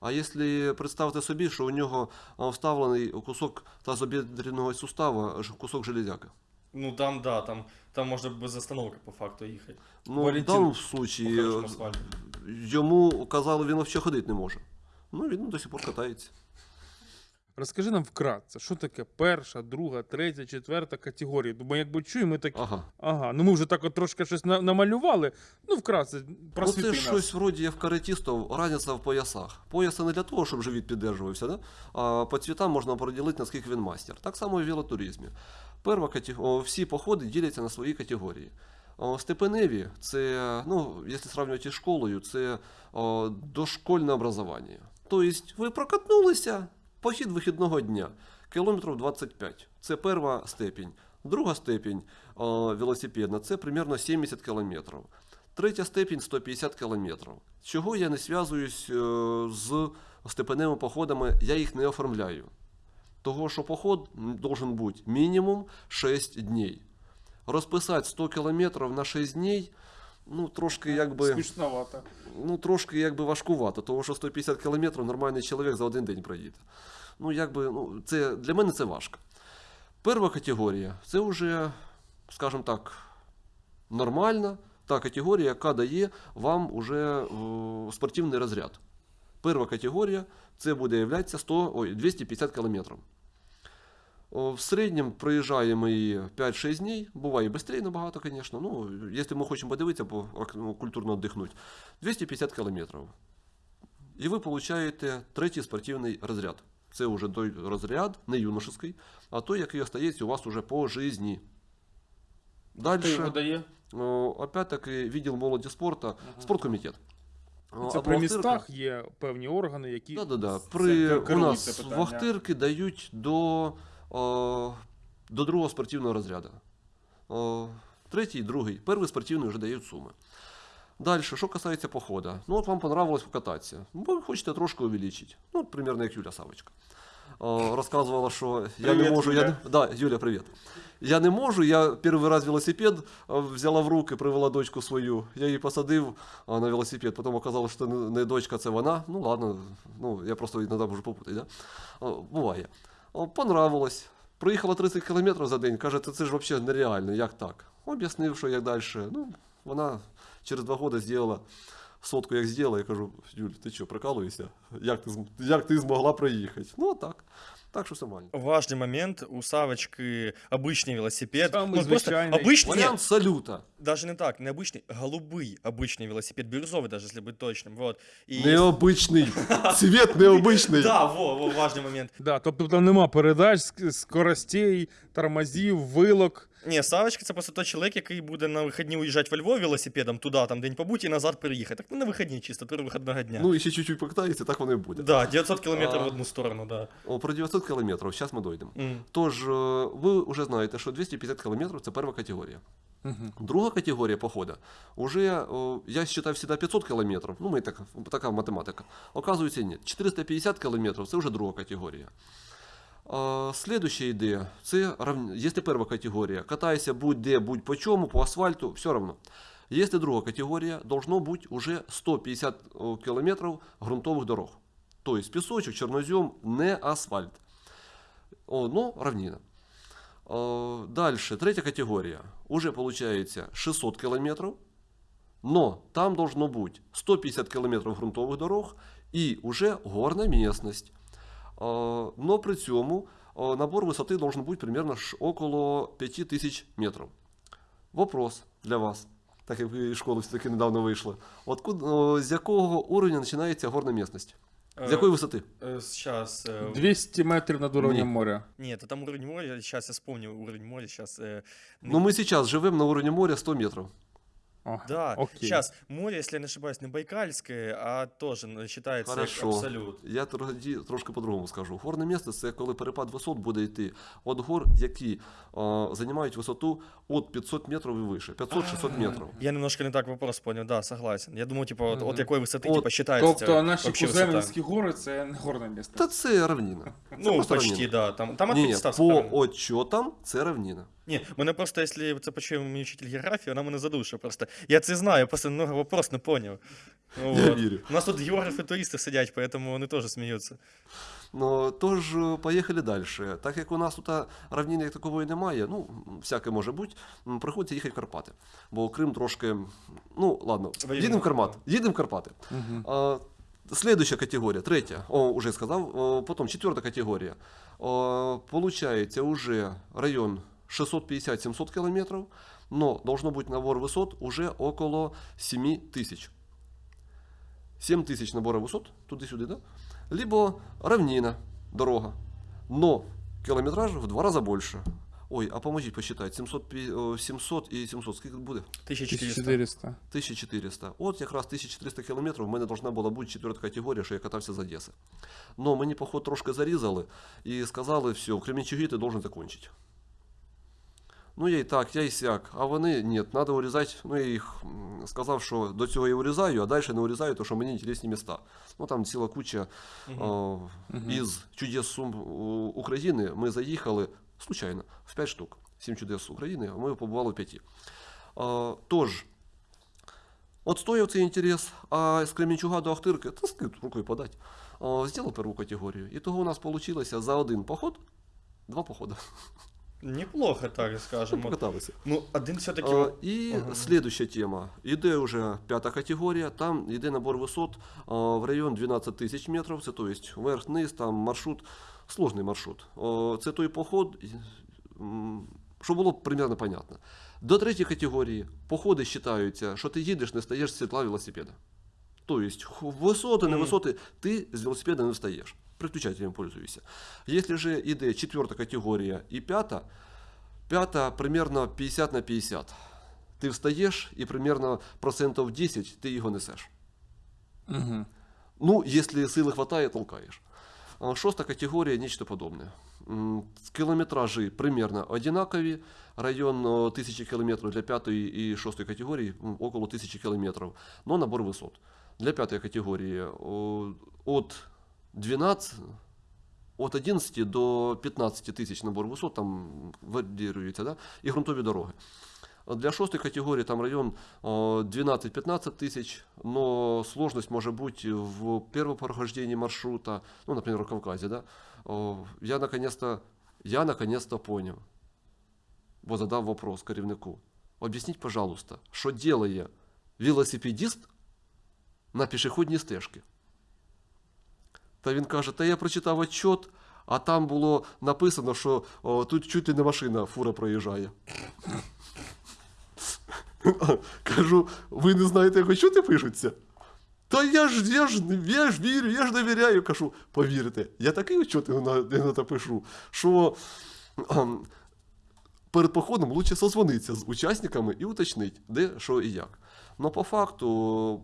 А якщо представити собі, що у нього вставлений кусок тазобідреного сустава, кусок железяка. Ну там, да, там, там можна без остановки по факту їхати. Ну, Валентин, в даному случаї йому казали, він взагалі ходити не може. Ну, він до сих пор катається. Розкажи нам вкратце, що таке перша, друга, третя, четверта категорії. Бо якби чуємо, ми так. Ага. Ага, ну ми вже так от трошки щось на- намалювали. Ну, вкратце, Ну, просвіти це нас. щось вроді як в каратістів, разниця в поясах. Пояси не для того, щоб живіт піддержувався, да? а по цвітам можна поділити, наскільки він мастер. Так само і в велотуризмі. Перша катего... о, всі походи діляться на свої категорії. О, Степеневі це, ну, якщо сравнювати із школою, це о, дошкольне образування. Тобто ви прокатнулися похід вихідного дня, кілометрів 25. Це перша степінь. Друга степінь о, велосипедна це примерно 70 кілометрів. Третя степінь 150 кілометрів. Чого я не зв'язуюсь е, з степеневими походами, я їх не оформляю. Того, що поход м, должен бути мінімум 6 днів. Розписати 100 кілометрів на 6 днів, ну трошки якби, Смішновато. ну, трошки якби важкувато, того що 150 кілометрів нормальний чоловік за один день проїде. Ну, якби, ну, це, для мене це важко. Перша категорія це вже, скажімо так, нормальна та категорія, яка дає вам уже е, спортивний розряд. Перша категорія це буде являтися 100, ой, 250 кілометрів. В середньому проїжджаємо її 5-6 днів, буває і швидше набагато, звісно. Ну, якщо ми хочемо подивитися, по, ну, культурно віддихнути, 250 кілометрів. І ви получаєте третій спортивний розряд. Це вже той розряд, не юношеский, а той, який остається у вас уже по житті. Далі, опять-таки, відділ молоді спорту, спорткомітет. Це а при містах є певні органи, які. Да, да, да. При, у нас вахтирки дають до, о, до другого спортивного розряду. О, третій, другий, перший спортивний вже дають суми. Далі, що касається походу. Ну, от вам понравилось покататися. Ну, ви хочете трошки увеличити. Ну, примерно як Юля Савочка. О, розказувала, що я не можу. Я Юля. не... Да, Юля, привіт. Я не можу, я перший раз велосипед взяла в руки, привела дочку свою. Я її посадив на велосипед, потім оказалось, що не, не дочка, це вона. Ну ладно, ну, я просто іноді можу попутати, да? Буває. Понравилось. Проїхала 30 км за день, каже, це, ж взагалі нереально, як так? Об'яснив, що як далі. Ну, вона через два роки зробила сотку, як зробила, я кажу, Юль, ти що, прикалуєшся? Як ти, як ти змогла проїхати? Ну, так. Так що все нормально. Важный момент, у Савочки обычный велосипед. Самый Ну, просто звичайный. обычный, нет, Варіант салюта. даже не так, не обычный, голубый обычный велосипед, бирюзовый даже, если быть точным, вот. И Необичний. Цвіт необичний. Да, во, во, важный момент. Да, тобто там нема передач, ск- скоростей, тормозів, вилок. Ні, Савочка це просто той чоловік, який буде на вихідні уїжджати во Львов велосипедом туди, там день побути і назад переїхати. Так ну на вихідні чисто, три вихідного дня. Ну, і ще чуть-чуть покатається, так воно і буде. да, 900 кілометрів А. в одну сторону, да. О, про 900 кілометрів, зараз ми дійдемо. М. Тож, е, ви вже знаєте, що 250 кілометрів це перша категорія. Угу. Друга категорія похода, уже, я считаю всегда 500 километров, ну, мы так, така математика. Оказується, ні. 450 кілометрів це вже друга категорія. А, Следующая ідея, це рав... якщо перша категорія, катайся будь-де, будь по чому, по асфальту, все равно. Якщо друга категорія, должно бути уже 150 о, кілометрів ґрунтових дорог. Тобто пісочок, чорнозем, не асфальт. О, ну, равнина. Э, Дальше, третья категория. Уже получается 600 километров, но там должно быть 150 километров грунтовых дорог и уже горная местность. Э, Но при цьому э, набор высоты должен быть примерно ш- около 5000 метров. Вопрос для вас, так як ви із школи все-таки недавно вийшли. Откуда, о, з якого уровня починається горна місцевість? З якої висоти? Сейчас. 200 метрів над уровнем Ні. моря. Нет, там уровень моря, сейчас я вспомню уровень моря, сейчас... Ну, ми зараз живемо на уровні моря 100 метрів. О, Да, окей. сейчас море, если я не ошибаюсь, не Байкальское, а тоже ну, считается как Хорошо. абсолют. Я тоді трошки по-другому скажу. Горне місце це коли перепад висот буде йти від гор, які е, займають висоту від 500 метрів і вище. 500-600 метрів. Я немножко не так вопрос понял, да, согласен. Я думал, типа, вот, Мгм. от какой высоты, Вот, типа, считается Тобто наші вообще высота? куземінські гори це не горне місце. Та це равнина. Це Ну, просто почти, равнина. да. Там, там от Ні, ні, 500 по сторон. отчотам це равнина. Ні, мене просто, якщо це почує мій учитель географії, вона мене задушить просто. Я це знаю, я просто много вопрос не поняв. Ну, Я вот. вірю. У нас тут географи туристи сидять, поэтому вони теж сміються. Ну, тож, е, поїхали далі. Так як у нас тут а, равнини як такової немає, ну, всяке може бути, приходиться їхати в Карпати. Бо Крим трошки. Ну, ладно, їдемо в Карпати. Їдемо в Карпати. Мгм. А, Следующая категория, третья, о, уже сказал, О, потом четвертая категория. О, Получается уже район 650-700 километров, но должно быть набор высот уже около 7 тысяч. 7 тысяч набора высот, туди-сюди, да? Либо равнина, дорога, но километраж в два раза больше. Ой, а поможіть посчитати, 700, пі- о, 700 і 700, скільки буде? 1400. 1400. 1400. От якраз 1400 кілометрів в мене должна була бути четверта категорія, що я катався з Одеси. Но мені, поход, трошки зарізали і сказали, все, в Кременчугі ти должен закончити. Ну, я і так, я і сяк. А вони, ні, треба урізати. Ну, я їх сказав, що до цього я урізаю, а далі не урізаю, тому що мені інтересні міста. Ну, там ціла куча о, із чудес Сум України. Ми заїхали случайно в 5 штук. 7 чудес України, а ми побували в 5. А, тож, от стояв цей інтерес, а з Кременчуга до Ахтирки, та скид рукою подать, а, зробив перву категорію. І того у нас вийшло за один поход, два походи. Неплохо, так скажем. От. Покаталися. Ну, один все-таки. А, і Ага. слідуща тема. Іде вже п'ята категорія, там йде набор висот а, в район 12 тисяч метрів, це то есть вверх-вниз, там маршрут, сложний маршрут. О, Це той поход, і, м, щоб було примерно понятно. До третьої категорії походи вважаються, що ти їдеш, не стаєш з сідла велосипеда. То есть ху- высоты, не Мгм. высоты, ты с велосипеда не встаешь. Приключателем пользуешься. Если же іде четверта категорія і п'ята, п'ята примерно 50 на 50. Ти встаєш і примерно процентів 10 ти його несеш. Угу. Ну, если силы хватает, толкаешь. А Шоста категория нечто подобное. М, Километражи примерно одинакові. Район о, 1000 километров для пятой и шестой категории м, около 1000 километров. Но набор высот. Для пятой категории о, от 12, от 11 до 15 тисяч набор висот там варіюється, да? і ґрунтові дороги. Для шостої категорії там район о, 12-15 тысяч, но сложность может быть в первом прохождении маршрута, ну, например, в Кавказе, да. О, Я наконец-то, я наконец-то понял, бо задав вопрос керівнику. Об'ясніть, пожалуйста, що делає велосипедист на пішохідній стежці? Та він каже, та я прочитав отчет, а там було написано, що о, тут чуть ли не машина, фура проїжджає. Кажу, ви не знаєте, як отчоти пишуться? Та я ж, я ж, я ж вірю, я ж довіряю. Кажу, повірте, я такий отчет іноді пишу, що перед походом лучше созвонитися з учасниками і уточнити, де, що і як. Но по факту,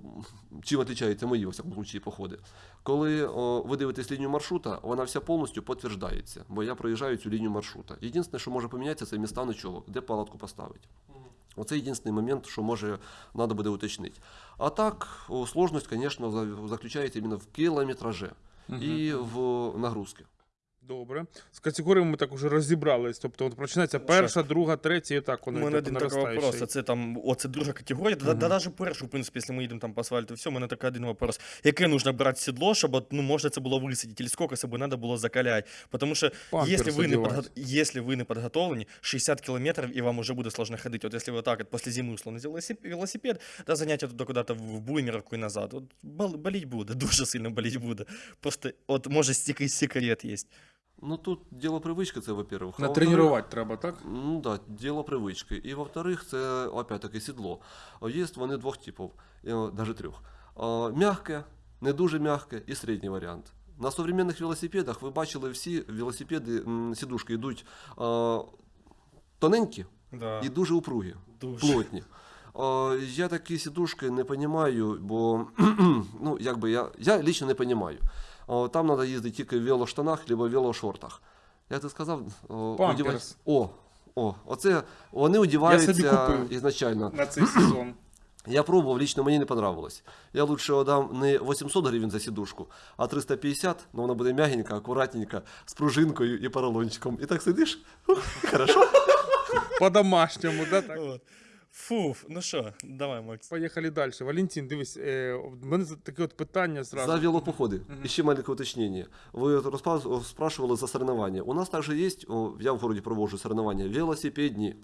чим відрізняються мої, во всякому случаї, походи, коли о, ви дивитесь лінію маршрута, вона вся повністю підтверджується, бо я проїжджаю цю лінію маршрута. Єдине, що може помінятися, це міста ночовок, де палатку поставити. Оце єдиний момент, що може треба буде уточнити. А так, сложність, звісно, заключається іменно в кілометражі і в нагрузці. Добре. З категоріями ми так уже розібрались. Тобто от починається перша, друга, третя, і так У воно мене один такий вопрос. це там, оце друга категорія. Да, да, навіть першу, в принципі, якщо ми їдемо там по асфальту, все, у мене такий один вопрос. Яке нужно брати сідло, щоб ну, можна це було висадити, или скільки себе треба було закаляти? Тому що, якщо ви, не подго... якщо ви не підготовлені, 60 кілометрів і вам уже буде сложно ходити. От якщо ви так, от, після зими условно взяли велосипед, да, заняття туди куди-то в буймерку і назад, от, бол- боліть буде, дуже сильно боліть буде. Просто, от, може, стільки секрет є. Ну тут діло привички, це во-первых. А во-вторых, Натренувати треба, так? Ну да, діло привички. І во-вторых, це опять-таки сідло. О, Є вони двох типів, навіть трьох. О, Мягке, не дуже мягке і середній варіант. На современних велосипедах ви бачили всі велосипеди, м, сідушки йдуть о, тоненькі Да. і дуже упругі, Дуже. плотні. О, я такі сідушки не розумію, бо ну, якби я, я лично не розумію. О, там треба їздити тільки в велоштанах або в велошортах. Як ти сказав, о, О, о, оце вони одіваються ізначально. На цей сезон. Я пробував, лично мені не понравилось. Я лучше отдам не 800 гривень за сідушку, а 350, но вона буде м'ягенька, акуратненька, з пружинкою і поролончиком. І так сидиш, хорошо. По-домашньому, да, так? Фуф, ну що, давай, Макс. Поїхали далі. Валентин, дивись, е, в мене таке от питання зразу. За велопоходы. Еще маленькое уточнение. Вы распа- спрашивали за соревнования. У нас также есть, о, я в городі проводжу соревнования, велосипедні.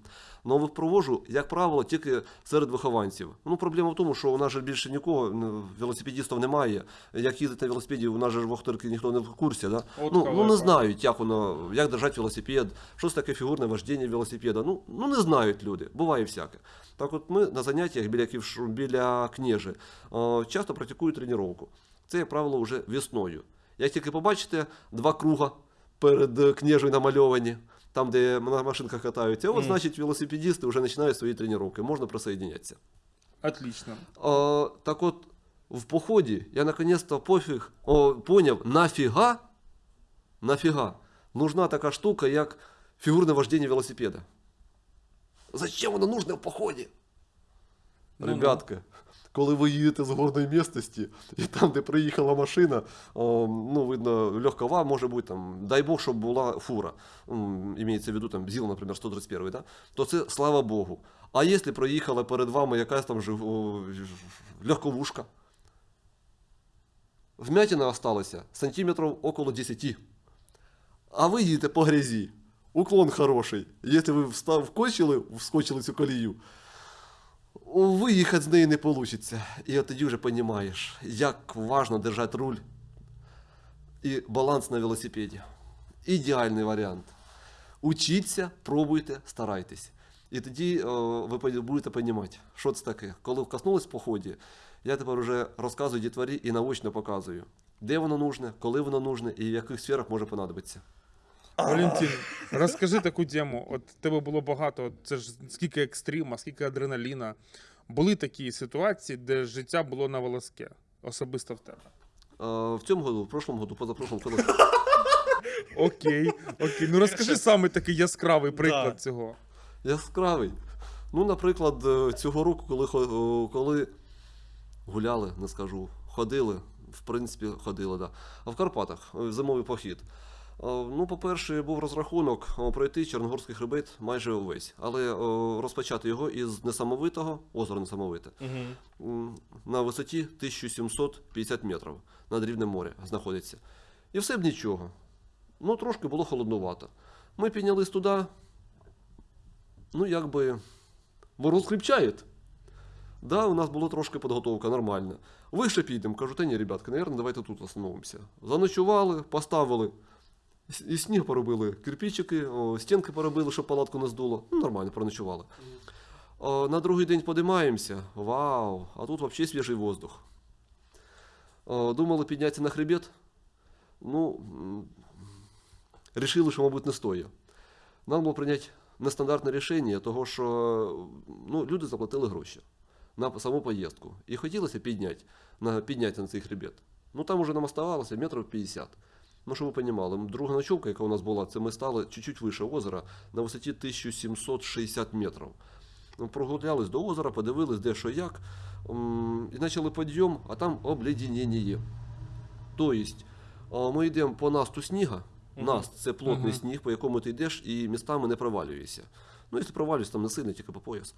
Но ви проводжу, як правило, тільки серед вихованців. Ну, проблема в тому, що у нас же більше нікого, ну, велосипедистів немає. Як їздити на велосипеді, у нас же ж в Охтирці ніхто не в курсі. Да? От Ну, ну, халепа. не знають, як воно, як держати велосипед, що це таке фігурне вождіння велосипеда. Ну, ну не знають люди, буває всяке. Так от ми на заняттях біля, Ківш... біля княжі е, часто практикують тренування. Це, як правило, вже весною. Як тільки побачите два круга перед е, княжею намальовані, там, де на машинках катаються, от, Мгм. значить, велосипедисти вже починають свої тренування, можна присоединятися. Отлично. А, так от, в поході я наконец-то пофіг, о, поняв, нафіга, нафіга нужна така штука, як фігурне вождення велосипеда. Зачем воно нужно в поході? Ну-ну. Ребятки, коли ви їдете з горної місцевості, і там, де приїхала машина, о, ну, видно, легкова, може бути, там, дай Бог, щоб була фура, м, імеється в виду, там, ЗІЛ, наприклад, 131, да? то це слава Богу. А якщо проїхала перед вами якась там жив- о, ж- легковушка, вмятина осталася сантиметрів около 10. А ви їдете по грязі. Уклон хороший. Якщо ви вкочили, вскочили цю колію, виїхати з неї не вийде. І от тоді вже розумієш, як важно держати руль і баланс на велосипеді. Ідеальний варіант. Учіться, пробуйте, старайтесь. І тоді о, ви будете розуміти, що це таке. Коли вкоснулись в поході, я тепер вже розказую дітворі і наочно показую, де воно нужне, коли воно нужне і в яких сферах може понадобитися. Валентин, розкажи таку тему. От тебе було багато, це ж скільки екстрима, скільки адреналіна. Були такі ситуації, де життя було на волоске, особисто в тебе. Е, В цьому году, в прошлому году, позапрошлому коли Окей, окей. Ну розкажи саме такий яскравий приклад Да. цього. Яскравий. Ну, наприклад, е, цього року, коли, хо- е, коли гуляли, не скажу, ходили, в принципі, ходили, да. А в Карпатах е, зимовий похід. Е, Ну, по-перше, був розрахунок е, пройти Чорногорський хребет майже увесь, але е, розпочати його із несамовитого, озера несамовите, Угу. на висоті 1750 метрів над рівнем моря знаходиться. І все б нічого. Ну, трошки було холоднувато. Ми піднялись туди, ну, якби, мороз кріпчає. Да, у нас була трошки підготовка нормальна. Вище підемо, кажу, та ні, ребятки, наверное, давайте тут остановимося. Заночували, поставили, і сніг поробили, кирпичики, о, стінки поробили, щоб палатку не здуло. Ну, нормально, проночували. О, на другий день подимаємося. Вау, а тут взагалі свіжий воздух. О, думали піднятися на хребет. Ну, рішили, що, мабуть, не стоїть. Нам було прийняти нестандартне рішення, того що ну, люди заплатили гроші на саму поїздку. І хотілося підняти, на, підняти на цей хребет. Ну там уже нам оставалося метрів 50. Ну, щоб ви розуміли, друга ночовка, яка у нас була, це ми стали чуть-чуть вище озера на висоті 1760 метрів. Ну, Прогулялись до озера, подивились, де що як, і почали підйом, а там обледенення. Тобто, ми йдемо по насту сніга. Мгм. Наст це плотний сніг, по якому ти йдеш, і містами не провалюєшся. Ну, якщо провалюєшся, там не сильно, тільки по пояс.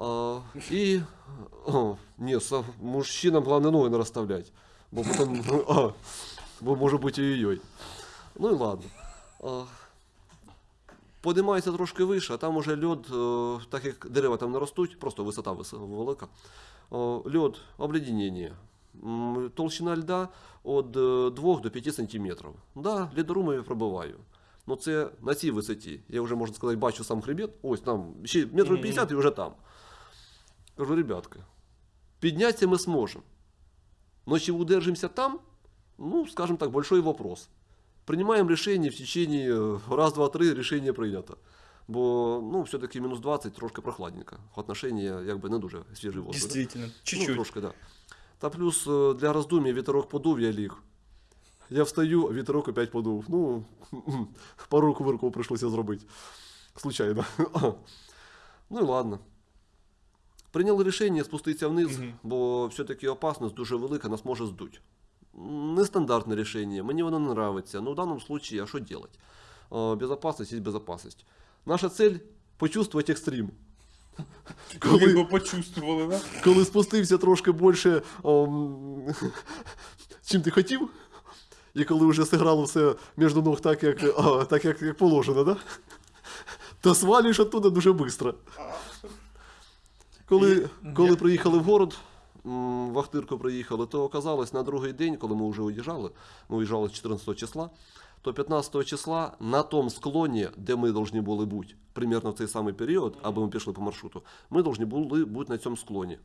А, і о, ні, мужчинам головне ноги не розставляти. Бо потім, а, може бути ой-ой. Ну і ладно. Подимається трошки вище, а там уже льод, е, так як дерева там не ростуть, просто висота велика. О, льод, обледенення. Толщина льда від 2 до 5 сантиметрів. Да, лідорумом я пробиваю. Ну це на цій висоті. Я вже, можна сказати, бачу сам хребет. Ось там ще метрів 50 і вже там. Кажу, ребятки, піднятися ми зможемо. Но чи удержимся там, ну, скажем так, большой вопрос. Принимаем решение в течение э, раз, два, три, решение прийнято. Бо ну, все-таки мінус 20 трошки прохладненько. Отношення якби не дуже свіжий воздух. да? Действительно, Ну, чуть-чуть. трошки, да. Та плюс е, для роздум'я вітерок подув, я ліг. Я встаю, а вітерок опять подув. Ну, пару кувырков прийшлося зробити. Случайно. ну і ладно. Прийняли рішення спуститися вниз, Мгм. бо все-таки опасність дуже велика, нас може здуть. М, Нестандартне рішення, мені воно не нравиться. Ну, в даному случае, а що делать? Е, Безопасность есть безопасность. Наша цель почувствовать екстрім. Ви його почувствували, да? коли спустився трошки більше, ом, чим ти хотів, і коли вже зіграло все між ног так, як, а, так, як, як положено, да? то свалюєш оттуда дуже швидко. Коли, коли приїхали в город, в приїхали, то оказалось на другий день, коли ми вже уїжджали, ми уїжджали 14 числа, то 15 числа на тому склоні, де ми повинні були бути, примерно в цей самий період, аби ми пішли по маршруту, ми повинні були бути на цьому склоні.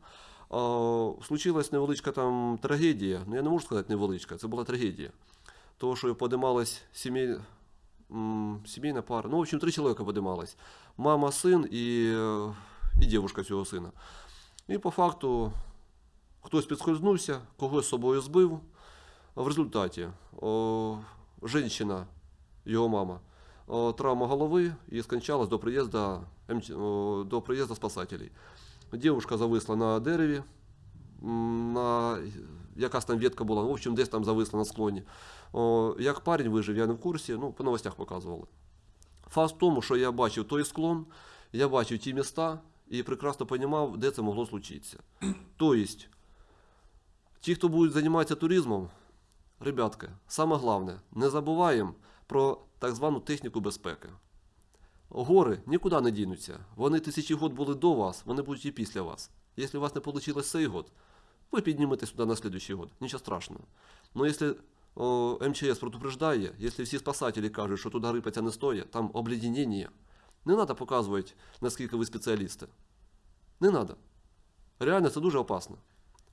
Случилась невеличка там трагедія. Ну я не можу сказати невеличка, це була трагедія. Того, що подималась сімей... сімейна пара. Ну, в общем, три чоловіка подималась. Мама, син і, е, і дівчинка цього сина. І по факту хтось підскользнувся, когось собою збив. В результаті о, жінка, його мама, о, травма голови і скончалась до приїзду, до приїзду спасателей. Дівчинка зависла на дереві, на якась там ветка була, в общем, десь там зависла на склоні. О, як парень вижив, я не в курсі, ну, по новостях показували. Факт в тому, що я бачив той склон, я бачив ті міста і прекрасно розумів, де це могло случитися. Тобто, ті, хто будуть займатися туризмом, ребятки, саме головне, не забуваємо про так звану техніку безпеки. Гори нікуди не дінуться. Вони тисячі год були до вас, вони будуть і після вас. Якщо у вас не вийшло цей год, ви підніметесь сюди на следующий год. Нічого страшного. Но якщо о, МЧС предупреждає, якщо всі спасателі кажуть, що туди рипатися не стоїть, там обледенення, не треба показувати, наскільки ви спеціалісти. Не треба. Реально, це дуже опасно.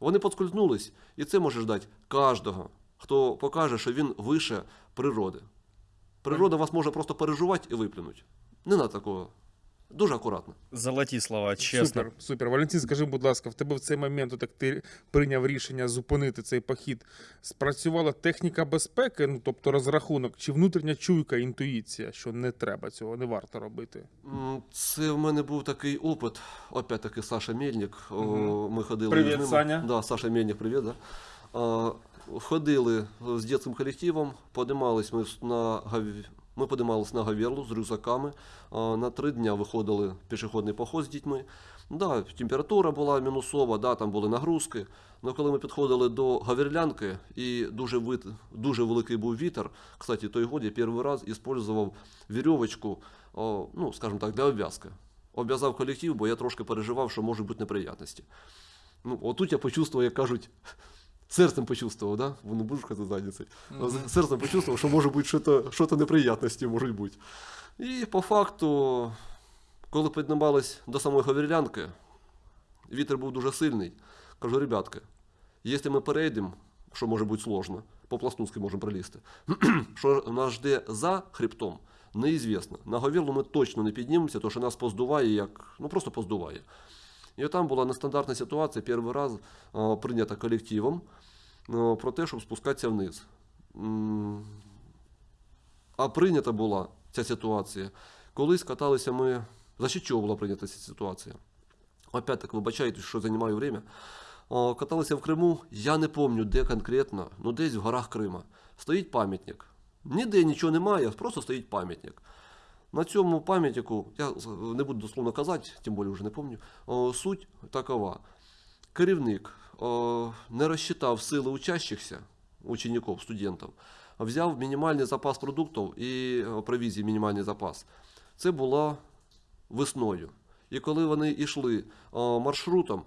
Вони подскользнулись, і це може ждати кожного, хто покаже, що він вище природи. Природа вас може просто переживати і виплюнути. Не на такого. Дуже акуратно. Золоті слова, чесно. Супер, супер. Валентин, скажи, будь ласка, в тебе в цей момент, так ти прийняв рішення зупинити цей похід. Спрацювала техніка безпеки, ну тобто розрахунок, чи внутрішня чуйка, інтуїція, що не треба цього, не варто робити. Це в мене був такий опит. Опять-таки Саша Мельник. Мгм. Ми ходили Привіт, з ними. Саня. Да, Саша Мельник, привіт. Да. Ходили з дитячим колективом, подимались ми на Гав- ми подимались на Гаверлу з рюкзаками. На три дня виходили пішохідний поход з дітьми. Да, температура була мінусова, да, там були нагрузки. Але коли ми підходили до Гаверлянки, і дуже, вит... дуже великий був вітер, кстати, той год я перший раз використовував вірьовочку, ну, скажімо так, для обв'язки. Обв'язав колектив, бо я трошки переживав, що можуть бути неприятності. Ну, отут я почувствував, як кажуть, серцем почувствував, да? Бо не буду казати задницей. Мгм. Серцем почувствував, що може бути щось, щось неприятності можуть бути. І по факту, коли піднімались до самої Говерлянки, вітер був дуже сильний. Кажу, ребятки, якщо ми перейдемо, що може бути сложно, по Пластунськи можемо пролізти, що нас жде за хребтом, неізвісно. На Говерлу ми точно не піднімемося, тому що нас поздуває, як, ну просто поздуває. І там була нестандартна ситуація, перший раз прийнята колективом про те, щоб спускатися вниз. А прийнята була ця ситуація. Колись каталися ми. За що чого була прийнята ця ситуація? Опять так, вибачайте, що займаю время. Каталися в Криму, я не пам'ятаю, де конкретно, ну десь в горах Крима. Стоїть пам'ятник. Ніде нічого немає, просто стоїть пам'ятник. На цьому пам'ятнику, я не буду дословно казати, тим більше вже не пам'ятаю, суть такова. Керівник не розчитав сили учащихся, учеників, студентів, взяв мінімальний запас продуктів і провізії мінімальний запас. Це було весною. І коли вони йшли маршрутом,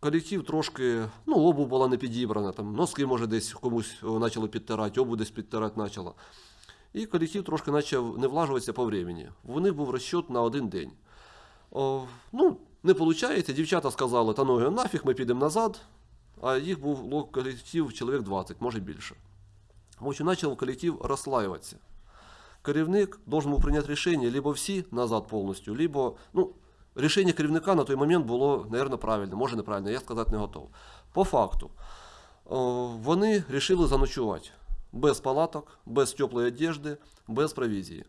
колектив трошки, ну, обув була не підібрана, там, носки, може, десь комусь почали підтирати, обув десь підтирати почало. І колектив трошки почав не влажуватися по времени. У них був розчет на один день. О, ну, не виходить, дівчата сказали, та ну нафіг, ми підемо назад, а їх був колектив чоловік 20, може більше. В почав колектив розслаюватися. Керівник должен був прийняти рішення либо всі назад повністю, либо, ну, рішення керівника на той момент було, мабуть, правильне, може неправильне, я сказати не готов. По факту, вони вирішили заночувати без палаток, без теплої одежди, без провізії.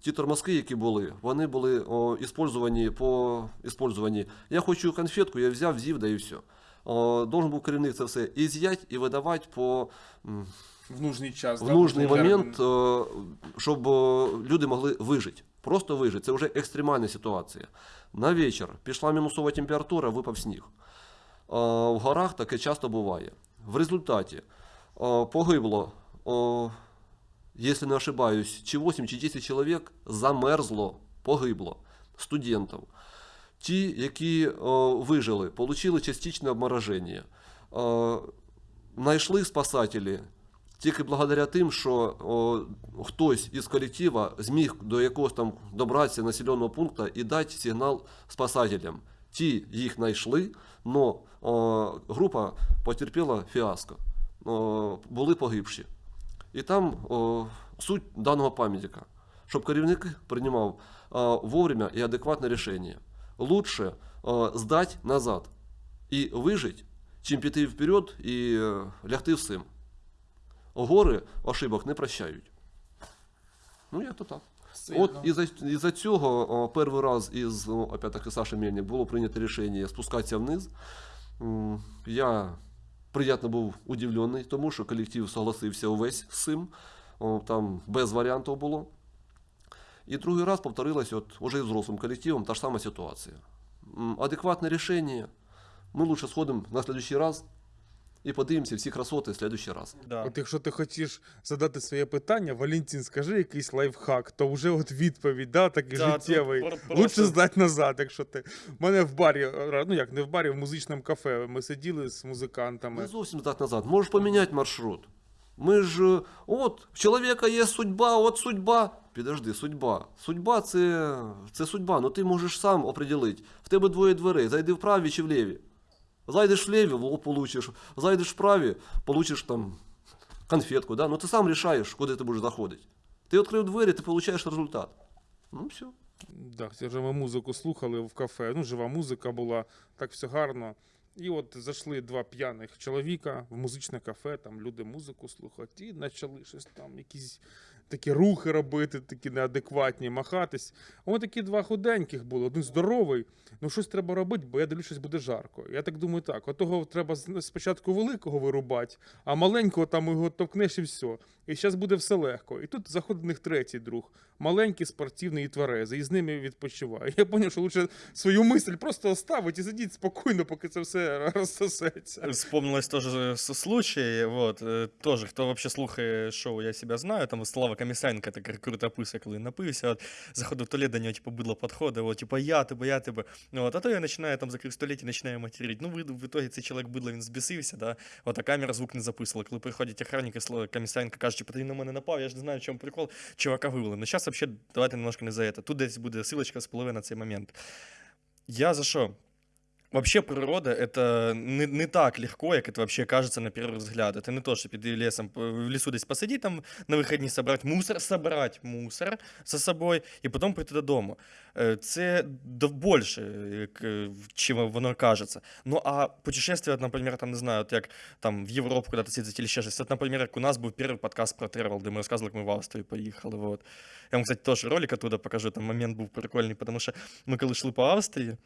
Ті тормозки, які були, вони були о, іспользовані по іспользовані. Я хочу конфетку, я взяв, з'їв, да і все. О, должен був керівник це все і з'ять, і видавати по В нужний час. в да, нужний момент, е, щоб люди могли вижити. Просто вижити. Це вже екстремальна ситуація. На вечір пішла мінусова температура, випав сніг. В горах таке часто буває. В результаті погибло, е, якщо не ошибаюсь, чи 8, чи 10 чоловік замерзло, погибло студентів. Ті, які вижили, отримали частичне обмороження. Знайшли спасателі тільки благодаря тим, що хтось із колектива зміг до якогось там добратися населеного пункту і дати сигнал спасателям. Ті їх знайшли, але група потерпіла фіаско. Були погибші. І там о, суть даного пам'ятника, щоб керівник приймав о, вовремя і адекватне рішення. Лучше о, здати назад і вижити, чим піти вперед і е, лягти всім. Гори ошибок не прощають. Ну, як то так. Сильно. От із-за, із-за цього о, перший раз із о, опять-таки Саші Мельник було прийнято рішення спускатися вниз. Я приємно був удивлений, тому що колектив согласився увесь з цим. Там без варіантів було. І другий раз повторилась от уже з взрослим колективом та ж сама ситуація. Адекватне рішення. Ми лучше сходимо на следующий раз і подивимося всі красоти в следующий раз. Да. От якщо ти хочеш задати своє питання, Валентин, скажи якийсь лайфхак, то вже от відповідь, да, такий Да, життєвий. Лучше здати назад, якщо ти. У мене в барі, е, ну як не в барі, в музичному кафе. Ми сиділи з музикантами. Не зовсім здати назад. Можеш поміняти маршрут. Ми ж, е, от, в чоловіка є судьба, от судьба. Підожди, судьба. Судьба це, це судьба, ну ти можеш сам определити. В тебе двоє дверей, зайди в праві чи в ліві. Зайдеш в ліві, в лоб получиш. Зайдеш в праві, получиш там конфетку. Да? Ну ти сам рішаєш, куди ти будеш заходити. Ти відкрив двері, ти получаєш результат. Ну все. Да, це вже ми музику слухали в кафе. Ну, жива музика була, так все гарно. І от зайшли два п'яних чоловіка в музичне кафе, там люди музику слухають, і почали щось там, якісь такі рухи робити, такі неадекватні, махатись. А вони такі два худеньких були, один здоровий. Ну щось треба робити, бо я дивлюсь, щось буде жарко. Я так думаю, так, отого треба спочатку великого вирубати, а маленького там його товкнеш і все. І зараз буде все легко. І тут заходить в них третій друг, маленький, спортивний і тверезий, і з ними відпочиває. Я зрозумів, що лучше свою мисль просто оставити і сидіть спокійно, поки це все розсосеться. Вспомнилось тоже с- случай, вот, э, тоже, хто вообще слухає шоу «Я себя знаю», там Слава Комісенко, так круто писа, коли напився, от, заходив в туалет, до нього, типу, бидло підходить, от, типу, я тебе, я тебе, ну, от, а то я починаю там закрив в туалеті, починаю материть. Ну, в, в итоге цей чоловік бидло, він збісився, да, от, а камера звук не записувала. Коли приходять охранники, Слава Комісенко каже, типу, ти на мене напав, я ж не знаю, в чому прикол, чувака вивели. Ну, зараз вообще, давайте немножко не за это. Тут десь буде силочка спливе на цей момент. Я за що? Вообще природа — это не, не так легко, як это вообще кажется на первый взгляд. Это не то, що піти лесом, п- в лесу десь посидіти, там на вихідні собрати мусор, собрати мусор за собою і потім прийти додому. Е, Це до більше, як, е, чим воно кажеться. Ну а путешествие, от, наприклад, там не знаю, от як там в Європу куди-то съездить или ще щось. От, наприклад, як у нас був перший подкаст про тревел, де ми розказували, як ми в Австрію поїхали. Вот. Я вам, кстати, теж ролик оттуда покажу, там момент був прикольний, тому що ми коли йшли по Австрії,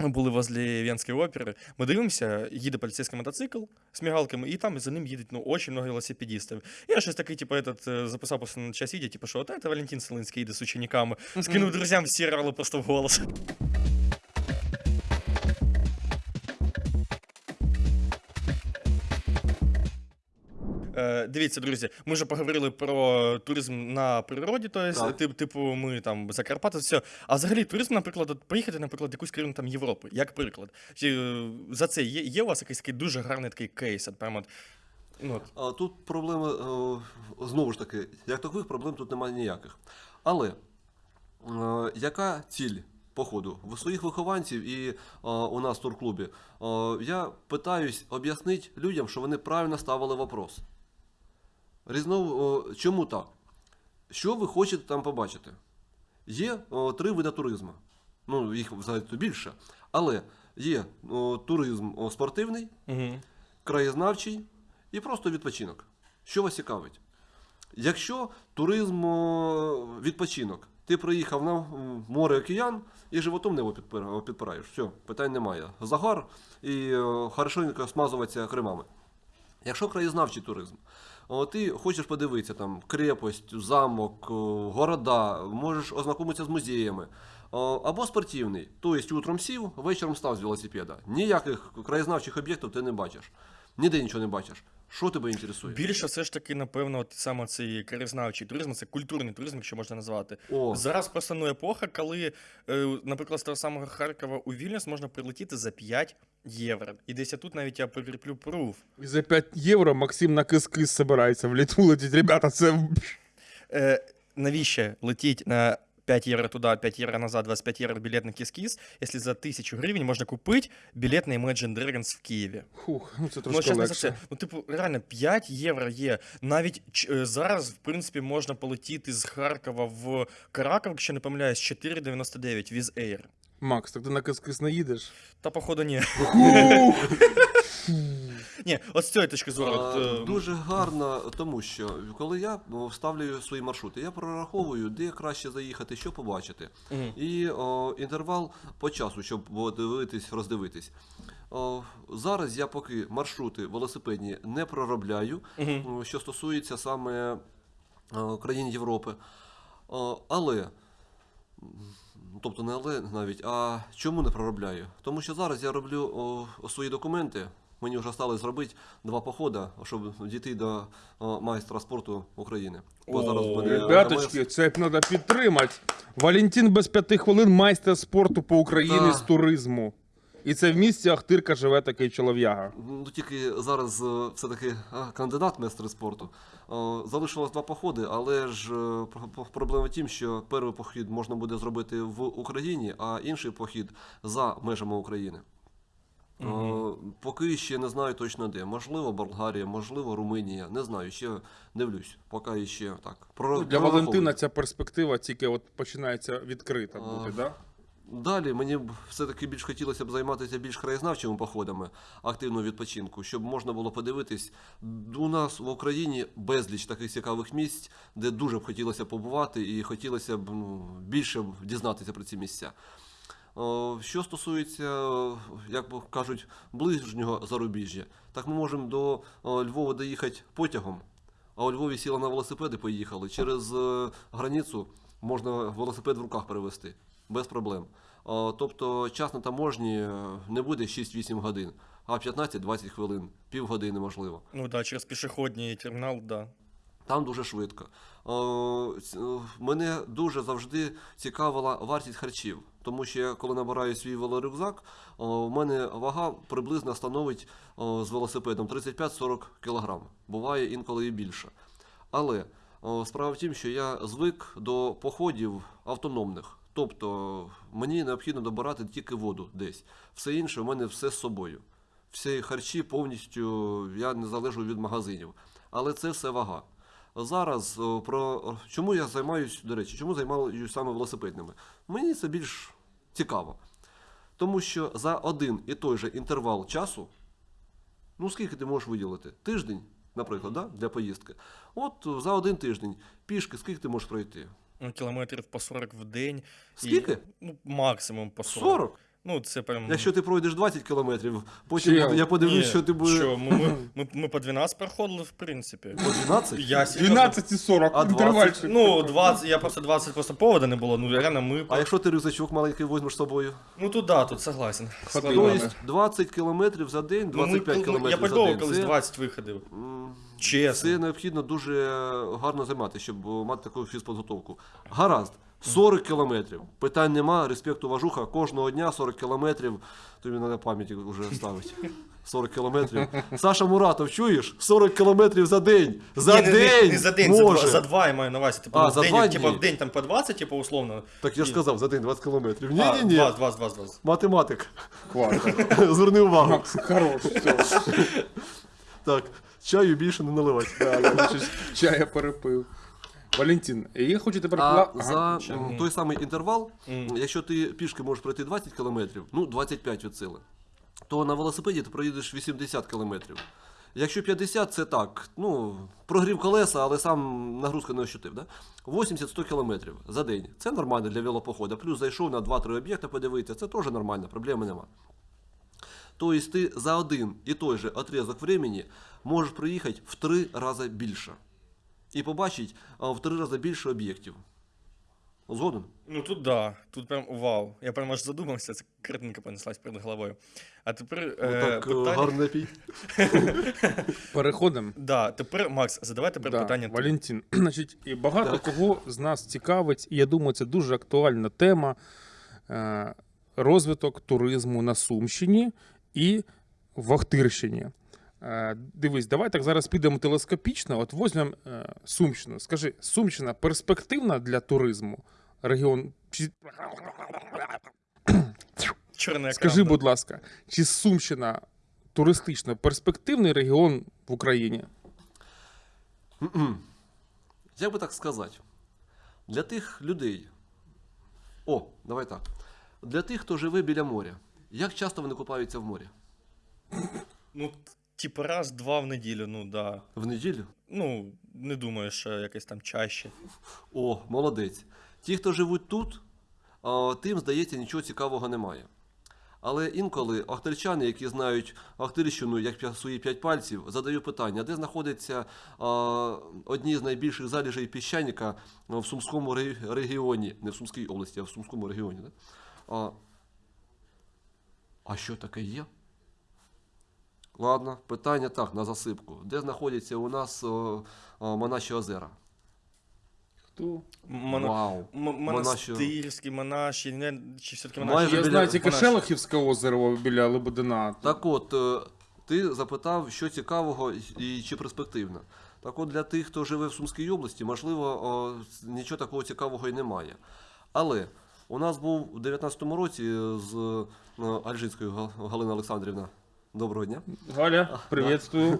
ми були возле Венської опери. Ми дивимося, їде поліцейський мотоцикл з мігалками, і там за ним їдуть ну, очень много велосипедистів. Я щось такий, типу, этот, е, записав просто на час відео, типу, що от це Валентин Селинський їде з учениками. Скинув друзям, всі рали просто в голос. Дивіться, друзі, ми вже поговорили про туризм на природі, то есть, тип, типу, ми там Закарпаття, все. А взагалі туризм, наприклад, от поїхати, наприклад, в якусь країну там Європи, як приклад. Чи е, за це є, є у вас якийсь такий дуже гарний такий кейс? От, прямо от, ну, от. А тут проблеми, е, знову ж таки, як такових проблем тут немає ніяких. Але е, яка ціль походу? В своїх вихованців і е, у нас в турклубі е, я питаюсь об'яснити людям, що вони правильно ставили вопрос. Різно, чому так? Що ви хочете там побачити? Є о, три види туризму. Ну, їх взагалі більше. Але є о, туризм о, спортивний, Угу. краєзнавчий і просто відпочинок. Що вас цікавить? Якщо туризм о, відпочинок, ти приїхав на море океан і животом небо підпираєш. Все, питань немає. Загар і хорошенько смазуватися кремами. Якщо краєзнавчий туризм, о, ти хочеш подивитися там крепость, замок, города, можеш ознакомитися з музеями. О, Або спортивний, тобто утром сів, вечором став з велосипеда. Ніяких краєзнавчих об'єктів ти не бачиш. Ніде нічого не бачиш. Що тебе інтересує? Більше все ж таки, напевно, от саме цей краєзнавчий туризм, це культурний туризм, якщо можна назвати. О, Зараз просто ну, епоха, коли, е, наприклад, з того самого Харкова у Вільнюс можна прилетіти за 5 євро. І десь я тут навіть я прикріплю пруф. І за 5 євро Максим на кис-кис собирається в Литву летіть. Ребята, це Е, навіщо летіть на 5 євро туди, 5 євро назад, 25 євро білет на кіс-кіс, якщо за 1000 гривень можна купити білет на Imagine Dragons в Києві. Фух, ну це Ну, трошки все. легше. Ну, типу, реально, 5 євро є. Навіть ч- е, зараз, в принципі, можна полетіти з Харкова в Караков, якщо не помиляюсь, 4,99 Віз Air. Макс, так ти на кис-кис не їдеш? Та, походу, ні. Ні, от з цієї точки зору. А, от, е, Дуже гарно, тому що коли я о, вставлюю свої маршрути, я прораховую, де краще заїхати, що побачити. мгм. І о, інтервал по часу, щоб подивитись, роздивитись. О, зараз я поки маршрути велосипедні не проробляю, Мгм. що стосується саме о, країн Європи. О, але, тобто не але навіть, а чому не проробляю? Тому що зараз я роблю о, свої документи. Мені вже стали зробити два походи, щоб дійти до о, майстра спорту України. Бо зараз О, мене Ребяточки, це треба підтримати. Валентин без п'яти хвилин майстер спорту по Україні Та... з туризму. І це в місті Ахтирка живе такий чолов'яга. Ну тільки зараз е, все-таки кандидат майстри спорту. Е, Залишилось два походи, але ж е, про- про- проблема в тім, що перший похід можна буде зробити в Україні, а інший похід за межами України. Е, Поки ще не знаю точно де. Можливо, Болгарія, можливо, Румунія. Не знаю, ще дивлюсь. Поки ще так. Про, Ну, Для. Валентина ця перспектива тільки от починається відкрита А, бути, да? Далі мені б все-таки більш хотілося б займатися більш краєзнавчими походами активного відпочинку, щоб можна було подивитись. У нас в Україні безліч таких цікавих місць, де дуже б хотілося побувати і хотілося б ну, більше дізнатися про ці місця. Що стосується, як кажуть, ближнього зарубіжжя, так ми можемо до Львова доїхати потягом, а у Львові сіли на велосипеди, поїхали. Через е, границю можна велосипед в руках перевезти без проблем. Тобто час на таможні е, не буде 6-8 годин, а 15-20 хвилин, півгодини можливо. Ну да, через пішохідний термінал, да. Там дуже швидко. О, мене дуже завжди цікавила вартість харчів, тому що я коли набираю свій велорюкзак, о, в мене вага приблизно становить з велосипедом 35-40 кг. Буває інколи і більше. Але справа в тім, що я звик до походів автономних. Тобто мені необхідно добирати тільки воду десь. Все інше у мене все з собою. Всі харчі повністю я не залежу від магазинів. Але це все вага. Зараз про чому я займаюся, до речі, чому займаюся саме велосипедними? Мені це більш цікаво. Тому що за один і той же інтервал часу, ну скільки ти можеш виділити? Тиждень, наприклад, да? для поїздки. От за один тиждень пішки, скільки ти можеш пройти? Ну, кілометрів по 40 в день. І, Скільки? ну, максимум по 40. 40? Ну, це прям... Якщо ти пройдеш 20 кілометрів, потім Чел. я подивлюсь, Ні, що ти будеш Що, ми, ми, ми, ми по 12 проходили, в принципі. по 12. Я серйозно- 12 і 40, А 20? Ну, 20, я просто 20 просто повода не було, ну реально ми... А якщо ти рюкзачок маленький візьмеш з собою? Ну тут да, тут согласен. Тобто 20 кілометрів за день, Ну, ми, 25 ну, кілометрів я за день. колись 20 виходив. м, Чесно. це необхідно дуже гарно займатися, щоб е, мати таку фізподготовку. Гаразд. 40 кілометрів. Питань нема, респекту важуха. Кожного дня 40 кілометрів. Тобі на пам'яті вже ставить. 40 кілометрів. Саша Муратов, чуєш? 40 кілометрів за день. За Ні, не- день! Не, не за день, може. за два, за два я маю на увазі. Типу, А, в за день, два типу, дні? в день там по 20, типу, условно. Так я ж Ні. сказав, за день 20 кілометрів. Ні, А, ні, ні. 20, 20, 20, 20. Математик. Зверни увагу. Макс, хорош, все. Так, чаю більше не наливати. Чая перепив. Валентин, я хочу тепер... А Ага. за м, той самий інтервал, якщо ти пішки можеш пройти 20 кілометрів, ну 25 від сили, то на велосипеді ти проїдеш 80 кілометрів. Якщо 50, це так, ну, прогрів колеса, але сам нагрузка не ощутив. Да? 80-100 кілометрів за день. Це нормально для велопоходу. Плюс зайшов на 2-3 об'єкти подивитися, це теж нормально, проблеми нема. Тобто ти за один і той же отрізок времени можеш проїхати в три рази більше. І побачити в три рази більше об'єктів. Згоден? Ну тут да, тут прям вау. Я прям аж задумався, це картинка понеслась перед головою. А тепер Ну, е, так, е, питання... гарно напій. Переходимо. Да, тепер, Макс, задавай тепер Да, питання. Валентин, значить, і багато Так. кого з нас цікавить, і я думаю, це дуже актуальна тема е, розвиток туризму на Сумщині і в Охтирщині. Е, дивись, давай так зараз підемо телескопічно. От візьмемо е, Сумщину. Скажи, Сумщина перспективна для туризму? Регіон. Чи... Чорний Скажи, будь ласка, чи Сумщина туристично перспективний регіон в Україні? Як би так сказати? Для тих людей. О, давай так. Для тих, хто живе біля моря. Як часто вони купаються в морі? Ну, типу раз, два в неділю, ну да. В неділю? Ну, не думаю, що якось там чаще. О, молодець. Ті, хто живуть тут, тим, здається, нічого цікавого немає. Але інколи ахтирчани, які знають Ахтирщину як свої п'ять пальців, задають питання, де знаходяться а, одні з найбільших заліжей піщаніка в Сумському регіоні, не в Сумській області, а в Сумському регіоні. Да? А, що таке є? Ладно, питання так, на засипку. Де знаходяться у нас о, о, Монаші озера? Хто? Моно... Вау. М- Монаші. монастирські, монаші, не, чи все-таки Майже монаші? Я біля- знаю тільки монаші. Шелохівське озеро біля Лебедина. Так от, е, ти запитав, що цікавого і чи перспективно. Так от, для тих, хто живе в Сумській області, можливо, о, нічого такого цікавого і немає. Але у нас був у 19-му році з е, Альжинською Галина Олександрівна. Доброго дня. Галя, приветствую.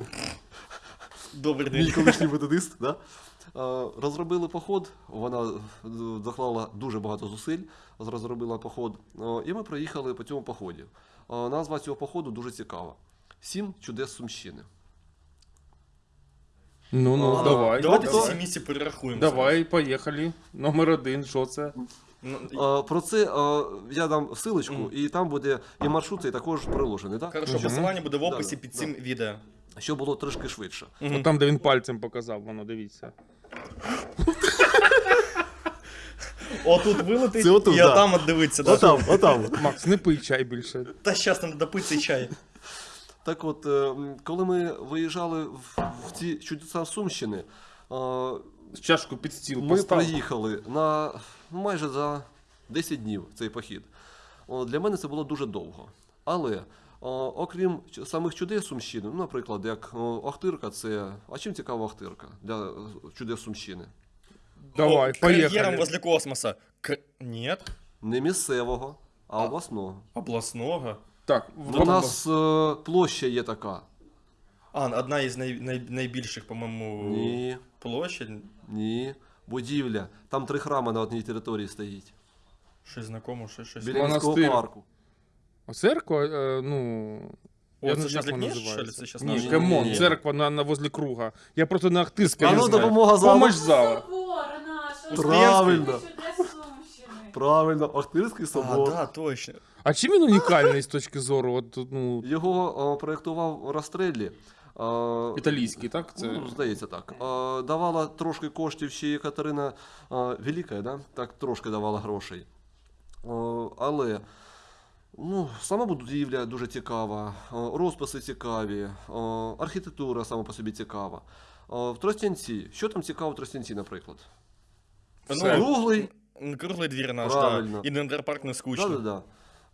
Добрий Мій день. колишній методист. Да? Е, Розробили поход, вона е, доклала дуже багато зусиль, розробила поход, е, і ми проїхали по цьому поході. Е, Назва цього походу дуже цікава. Сім чудес Сумщини. Ну, ну, А, давай. Давайте ці всі місці перерахуємо. Давай, поїхали. Номер один, що це? Ну, Е, Про це е, я дам ссылочку, і там буде і маршрут цей також приложений, да? Хорошо, посилання буде в описі під цим відео. щоб було трошки швидше. Там, де він пальцем показав, воно, дивіться. Отут вилетить, Це отут, і да. отам от дивиться. Да. Отам, отам. Макс, не пий чай більше. Та щас нам допити чай. Так от, е, коли ми виїжджали в, ці чудеса Сумщини, Чашку під стіл Ми постав. проїхали на майже за 10 днів цей похід. Для мене це було дуже довго. Але окрім самих чудес Сумщини, ну, наприклад, як Охтирка, це. А чим цікава Охтирка для е, чудес Сумщини? Давай, О, Кар'єром возле космоса. К... Нет? Не місцевого, а обласного. Обласного? Так, У нас е, площа є така. А, одна із най... Най... найбільших, по-моєму, Ні, площадь. ні. Будівля. Там три храми на одній території стоїть. Щось знакомо, щось щось. Біля міського Монастир. парку. Церква, е, ну. О, я це не знаю, як вона що називається. Це щас Ні, наш- камон, Ні. церква на, на возле круга. Я просто на Ахтирське А не ну, знаю. допомога залу. Помощь зала. Правильно. Сумщини. Правильно, Охтирський А, собор. да, точно. А чим він унікальний з точки зору? От, ну, Його о, проєктував Растреллі. Італійський, так? Це... Ну, здається так. Давала трошки коштів ще і Катерина Велика, да? так трошки давала грошей. Але ну, сама будівля дуже цікава, розписи цікаві, архітектура сама по собі цікава. В Тростянці, що там цікаво в Тростянці, наприклад? Все. Круглий Круглий двір наш, Правильно. да. І Дендерпарк не скучно. Да, да,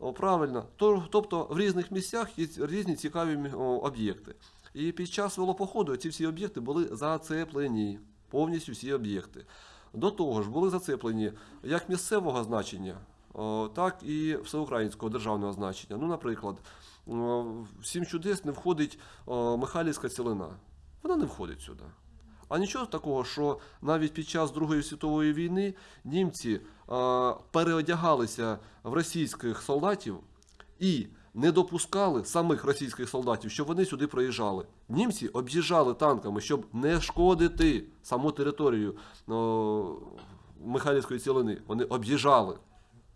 да. Правильно. Тобто в різних місцях є різні цікаві об'єкти. І під час велопоходу ці всі об'єкти були зацеплені. Повністю всі об'єкти. До того ж, були зацеплені як місцевого значення, так і всеукраїнського державного значення. Ну, наприклад, в сім чудес не входить Михайлівська цілина. Вона не входить сюди. А нічого такого, що навіть під час Другої світової війни німці переодягалися в російських солдатів і не допускали самих російських солдатів, щоб вони сюди проїжджали. Німці об'їжджали танками, щоб не шкодити саму територію о, Михайлівської цілини. Вони об'їжджали.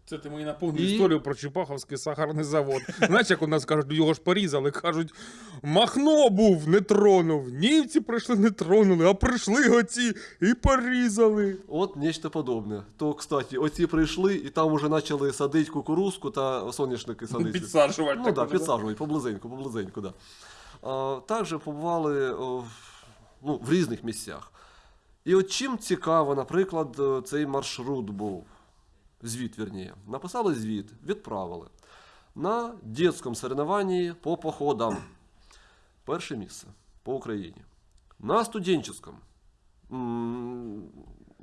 Це ти мені напомнив І- історію про Чепаховський сахарний завод. Знаєш, як у нас кажуть, його ж порізали, кажуть, Махно був, не тронув. Німці прийшли, не тронули, а прийшли оці і порізали. От нечто подобне. То, кстати, оці прийшли і там вже почали садити кукурузку та соняшники садити. Підсаджувати. Ну так уже, підсаджують поблизеньку, поблизеньку, да. А, також побували ну, в різних місцях. І от чим цікаво, наприклад, е, цей маршрут був. Звіт, вірніше. Написали звіт, відправили. На дитячому соревнованні по походам. Перше місце по Україні. На студенческом.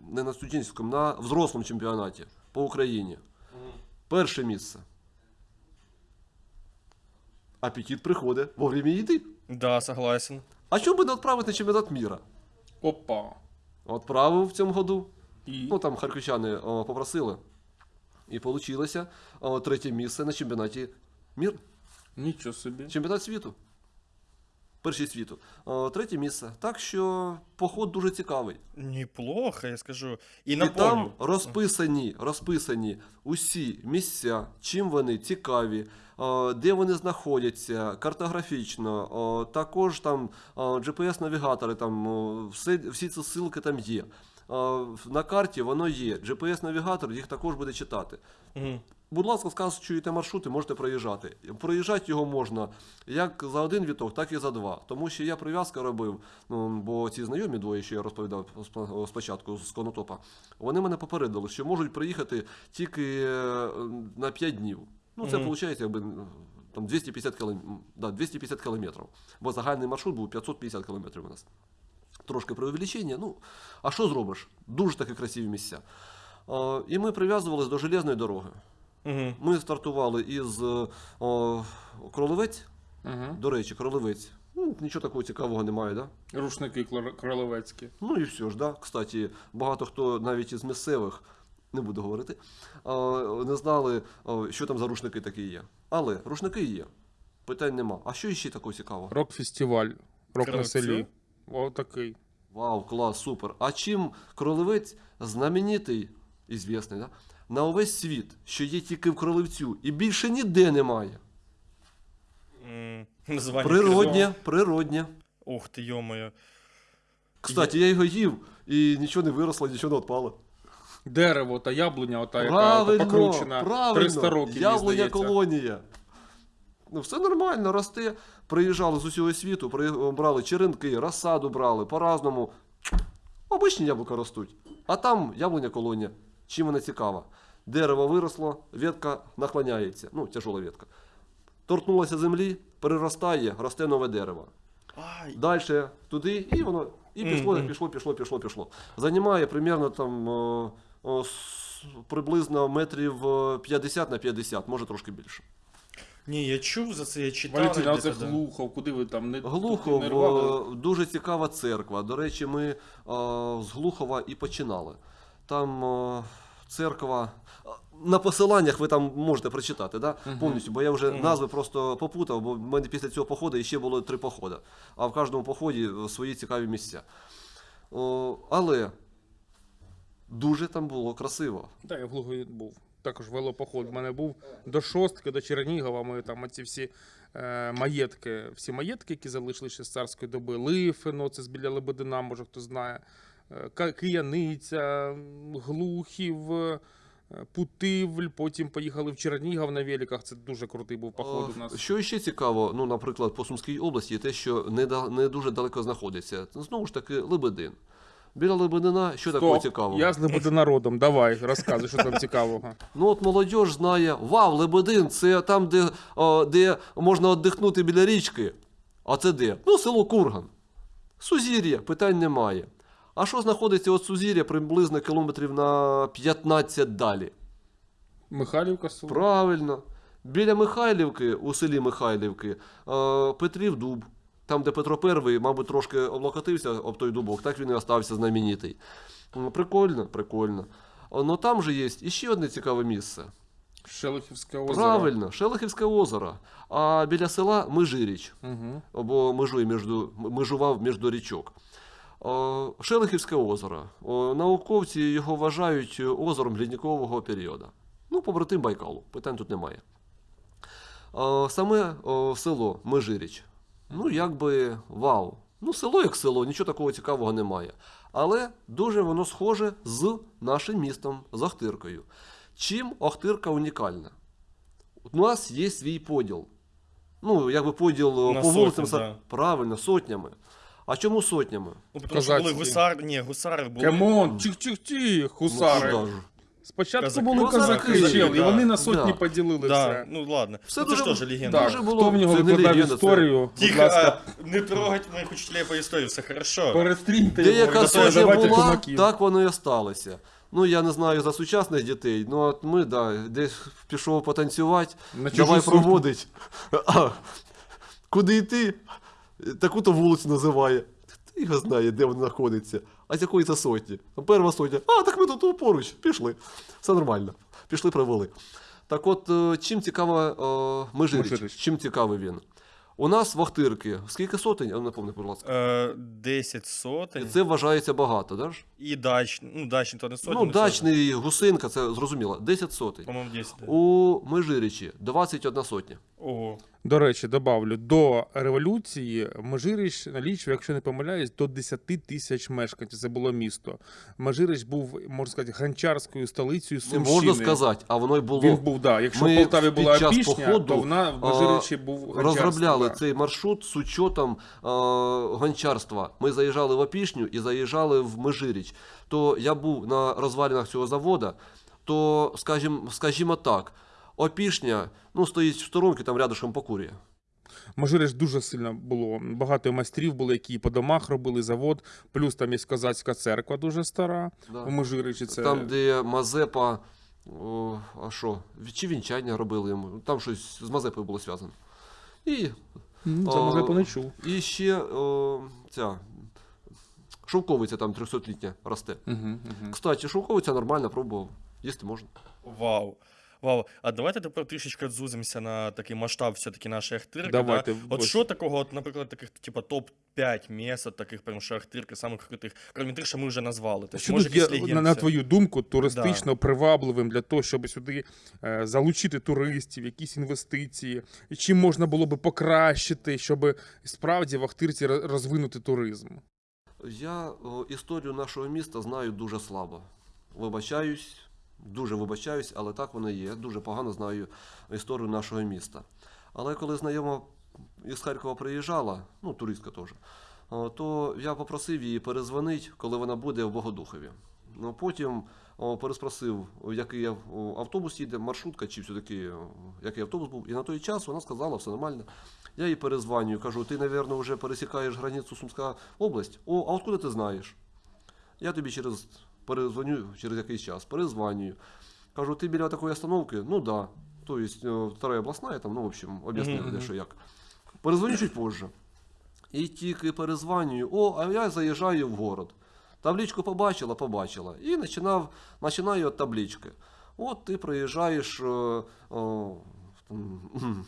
Не на студенческом, на взрослому чемпіонаті по Україні. Перше місце. Апетит приходить вовремя їди. Да, согласен. А чому би не відправити на чемпіонат міра? Опа. Відправив в цьому году. І... Ну там харківчани попросили. І вийшло третє місце на чемпіонаті мір. Нічого собі. Чемпіонат світу. Перший світу. Третє місце. Так що поход дуже цікавий. Неплохо, я скажу. І І там розписані, розписані усі місця, чим вони цікаві, де вони знаходяться, картографічно, також там GPS-навігатори, там все, всі ці ссылки там є. На карті воно є. GPS-навігатор їх також буде читати. Мгм. Будь ласка, скажете маршрути, можете проїжджати. Проїжджати його можна як за один віток, так і за два. Тому що я прив'язка робив, ну, бо ці знайомі двоє, що я розповідав спочатку з Конотопа, вони мене попередили, що можуть приїхати тільки е, на 5 днів. Ну, це виходить, якби там 250 кілометрів. Да, 250 кілометрів. Бо загальний маршрут був 550 кілометрів у нас. Трошки преувеличення, ну, а що зробиш? Дуже такі красиві місця. Е, І ми прив'язувалися до железної дороги. Мгм. Ми стартували із е, о, Кролевець. Угу. До речі, Кролевець. Ну, нічого такого цікавого немає, да? Рушники кролевецькі. Ну і все ж, да. Кстати, багато хто навіть із місцевих, не буду говорити, не знали, що там за рушники такі є. Але рушники є. Питань нема. А що ще такого цікавого? Рок-фестиваль. Рок на селі. О, такий. Вау, клас, супер. А чим Кролевець знаменитий, і звісний, да? на увесь світ, що є тільки в Кролевцю, і більше ніде немає. М, Названня Природнє, природнє. Ух ти, йомою. Кстати, я його їв, і нічого не виросло, нічого не відпало. Дерево та яблуня, ота яка Правильно, покручена. правильно. 300 років, мені Яблуня здається. колонія. Ну, все нормально, росте. Приїжджали з усього світу, брали черенки, розсаду брали, по-разному. Обичні яблука ростуть. А там яблуня колонія. Чим вона цікава? Дерево виросло, ветка наклоняється. Ну, тяжола ветка. Торкнулося землі, переростає, росте нове дерево. Далі туди, і воно і пішло, пішло, пішло, пішло, пішло. Займає примерно там о, о, приблизно метрів е, 50 на 50, може трошки більше. Ні, я чув за це, я читав. Валентина, а це да. Глухов, куди ви там не Глухов не рвали? е, дуже цікава церква. До речі, ми е, з Глухова і починали. Там е, церква. е, На посиланнях ви там можете прочитати, да? Мгм. повністю, бо я вже назви просто попутав, бо в мене після цього походу ще було три походи. А в кожному поході е, свої цікаві місця. О, але дуже там було красиво. Так, я в Глухові був. Також велопоход. У мене був до шостки, до Чернігова. Ми там оці всі е, маєтки, всі маєтки, які залишилися з царської доби. Лифино, це з біля Лебедина, може хто знає. Е, Кияниця, Глухів, е, Путивль. Потім поїхали в Чернігів на великах. Це дуже крутий був поход у Е, нас. Що ще цікаво, ну, наприклад, по Сумській області, те, що не, не дуже далеко знаходиться. Знову ж таки, Лебедин. Біля Лебедина, що такого цікавого? Я з Лебединародом. Давай, розказуй, що там цікавого. Ну от молодь знає, вау, Лебедин, це там, де, о, де можна віддихнути біля річки. А це де? Ну, село Курган. Сузір'я, питань немає. А що знаходиться від Сузір'я приблизно кілометрів на 15 далі? Михайлівка село. Правильно. Біля Михайлівки, у селі Михайлівки, е, Петрів дуб. Там, де Петро І, мабуть, трошки облокотився об той дубок, так він і остався знаменитий. Прикольно, прикольно. О, Ну там же є іще одне цікаве місце. Шелихівське озеро. Правильно, Шелихівське озеро. А біля села Межиріч, Угу. або межує між, межував між річок. Шелихівське озеро. Науковці його вважають озером лідникового періоду. Ну, побратим Байкалу, питань тут немає. Саме село Межиріч. Ну, якби вау. Ну, село як село, нічого такого цікавого немає. Але дуже воно схоже з нашим містом, з Охтиркою. Чим Охтирка унікальна? У нас є свій поділ. Ну, якби поділ На по вулицям, сотні, да. правильно, сотнями. А чому сотнями? Ну, тому що були Козацькі. гусар, ні, гусари були. Камон, гусари. Ну, куди ж? Спочатку Козаки. були Козаки, козаки, чел, і вони на сотні Да. поділили Да, все. ну ладно. Все ну, це ж теж легенда. Так, Дуже було- хто в нього це не викладав легенда, це- історію, будь Тихо, ласка, а, не трогать моїх учителів по історії, все хорошо. перестріньте Деяка його. Зато сотня давайте була, кумаків. так воно і осталося. Ну, я не знаю за сучасних дітей, ну от ми, да, десь пішов потанцювати, На чужу давай сотню. проводить. А, куди йти? Таку-то вулицю називає. Хто його знає, де вона знаходиться. А з якої це сотні? Там Перша сотня. А, так ми тут поруч. Пішли. Все нормально. Пішли, провели. Так от, е, чим цікава е, Межиріч? Чим цікавий він? У нас в Охтирки, скільки сотень? А, Напомни, будь ласка. Е, 10 сотень. Це вважається багато, ж? І дачний, ну дачний то не сотні. Ну, дачний гусинка, це зрозуміло. 10 сотень. По-моєму, 10. да. У Межирічі 21 сотня. Ого. До речі, добавлю, до революції Межиріч налічив, якщо не помиляюсь, до 10 тисяч мешканців. Це було місто. Межиріч був, можна сказати, гончарською столицею Не можна сказати, а воно й було. Він був, да. Якщо Ми в Полтаві була пішня, походу, то вона в Межирічі був Розробляли да. цей маршрут з учетом е, гончарства. Ми заїжджали в Опішню і заїжджали в Межиріч. То я був на розвалінах цього заводу, то, скажімо, скажімо так, Опішня ну, стоїть в сторонці, там рядышком покурює. Межиріч дуже сильно було. Багато майстрів були, які по домах робили завод. Плюс там є козацька церква дуже стара. Да. У Межиричі це Там, де Мазепа, о, а що, чи вінчання робили йому, там щось з Мазепою було зв'язано. І, це може не чув. і ще о, ця шовковиця там 300-літня росте. Угу, угу. Кстати, шовковиця нормально пробував, їсти можна. Вау. Вау. А давайте тепер трішечки зузимося на такий масштаб все-таки нашої Ахтирки. Давайте, Да? От що такого, от, наприклад, таких, типа, топ-5 місць, таких прям що Ахтирки, самих крутих, крім тих, що ми вже назвали. Тобто, Що може, тут є, на, на твою думку, туристично привабливим для того, щоб сюди е, залучити туристів, якісь інвестиції, чим можна було би покращити, щоб справді в Ахтирці розвинути туризм? Я о, історію нашого міста знаю дуже слабо. Вибачаюсь, дуже вибачаюсь, але так воно є. Дуже погано знаю історію нашого міста. Але коли знайома із Харкова приїжджала, ну, туристка теж, то я попросив її перезвонити, коли вона буде в Богодухові. Ну, потім переспросив, який автобус їде, маршрутка, чи все-таки який автобус був. І на той час вона сказала, все нормально. Я їй перезвонюю, кажу, ти, мабуть, вже пересікаєш границю Сумська область. О, а откуда ти знаєш? Я тобі через перезвоню через якийсь час, перезвонюю. Кажу, ти біля такої остановки? Ну да. Тобто, вторая обласна, там, ну, в общем, об'яснив, Мгм, де що як. Перезвоню чуть позже. І тільки перезвонюю, о, а я заїжджаю в город. Табличку побачила, побачила. І починав, починаю від таблички. От ти приїжджаєш. Е, о, м,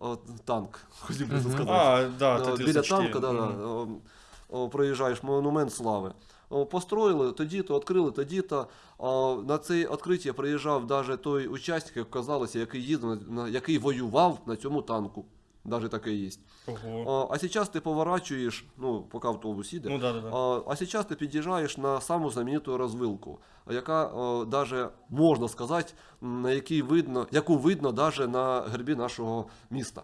о, танк, хотів би сказати. А, да, Е, Біля 34. танка, да, да, о, о, проїжджаєш монумент слави. О, Построїли тоді-то, відкрили тоді-то. На це відкриття приїжджав навіть той учасник, як казалося, який їздив, який воював на цьому танку. Навіть таке є. Ого. А, а ти поворачуєш, ну, поки автобус їде, Ну да, да, да. а, а ти під'їжджаєш на саму знамениту розвилку, яка даже можна сказати, на якій видно, яку видно даже на гербі нашого міста.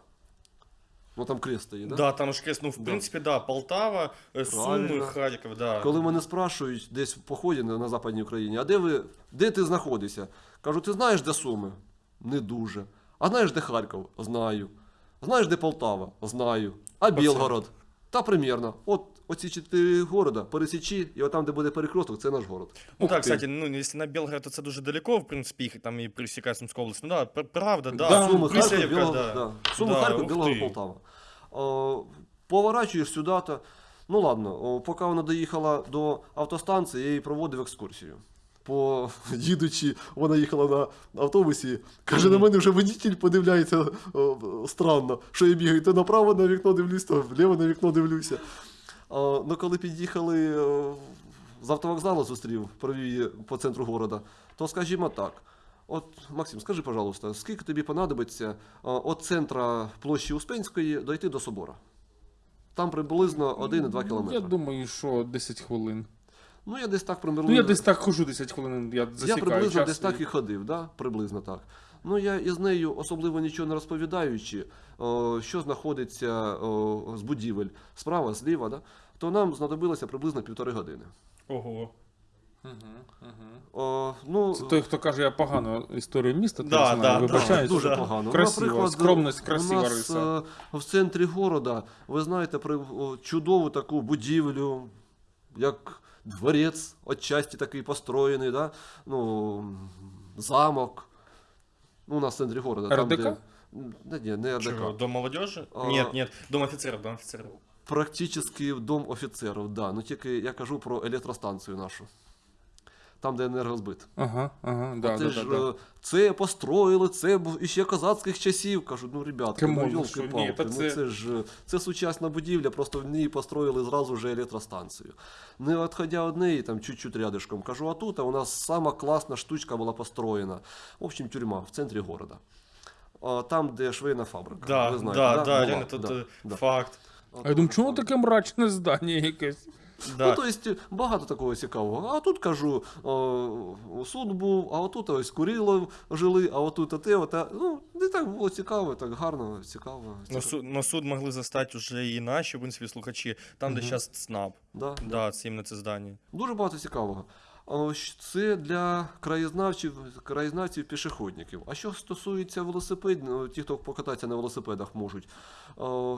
Ну там крест стоїть, да? Да, там ж крест, ну, в принципі, да, Полтава, е, Суми, Правильно. Харків, да. Коли мене спрашують десь в поході на, на Западній Україні, а де ви, де ти знаходишся? Кажу, ти знаєш, де Суми? Не дуже. А знаєш, де Харків? Знаю. Знаєш, де Полтава? Знаю. А Білгород? Та примірно. От оці чотири города, пересічі, і отам, де буде перекресток, це наш город. Ну Ух так, кстати, ну если на Белгород, то це дуже далеко, в принципі, їх там і пересікає Сумська область. Ну да, пр- правда, да. Да, Суми, Харків, Присяївка, Білгород, да. да. Суми, Да, Харків, ух ти. Полтава. О, поворачуєш сюди, то, ну ладно, о, поки вона доїхала до автостанції, я її проводив екскурсію. По їдучи, вона їхала на автобусі, каже, на мене вже водитель подивляється о, странно, що я бігаю, то направо на вікно дивлюсь, то вліво на вікно дивлюся. Ну, коли під'їхали з автовокзалу, зустрів, провів її по центру города, то скажімо так. От, Максим, скажи, пожалуйста, скільки тобі понадобиться від центра площі Успенської дойти до собора? Там приблизно 1,2 Я кілометри. Я думаю, що 10 хвилин. Ну, я десь так приблизно. Ну, я десь так хожу 10 хвилин, я Я приблизно час десь так і ходив, да? приблизно так. Ну, я із нею особливо нічого не розповідаючи, що знаходиться з будівель справа, зліва, да? то нам знадобилося приблизно півтори години. Ого. О, ну, Це той, хто каже, я погано історію міста, Да, знаю, да. Дуже Да. погано. Красиво, наприклад, скромність, красива у нас риса. е, в центрі города, ви знаєте, про чудову таку будівлю, як дворець, отчасті такий построєний, да? ну, замок. Ну, у нас в центре города. Там, РДК? де... Да, нет, не РДК. Чего, дом молодежи? А. Нет, нет, дом офицеров, дом офицеров. Практически дом офіцерів, да. Ну тільки я кажу про електростанцію нашу. Там, де енергозбит. Ага, ага, да, це да, ж да, да. е, це построїли, це був іще козацьких часів. Кажу, ну ребятки, ну ну йолки ну це- це ж е, це сучасна будівля, просто в ній построїли зразу вже електростанцію. Не відходя від неї, там чуть-чуть рядышком. Кажу, а тут а у нас сама класна штучка була построєна. В общем, тюрма в центрі города. Там, де швейна фабрика. Да, ви знаєте, да, да, да, Була, да, э, да. факт. А я думаю, чому таке мрачне здання якесь? Да. Ну, то есть, багато такого цікавого. А тут кажу, о, суд був, а отут ось Курило жили, а отут те, оте. Ну, не так було цікаво, так гарно, цікаво. Цікаво. Суд, но суд могли застати вже і наші, в принципі, слухачі, там, де зараз ЦНАП. Да, да. Да, це іменно це здання. Дуже багато цікавого. Це для краєзнавців, краєзнавців пішохідників. А що стосується велосипедів, ну, ті, хто покататися на велосипедах можуть,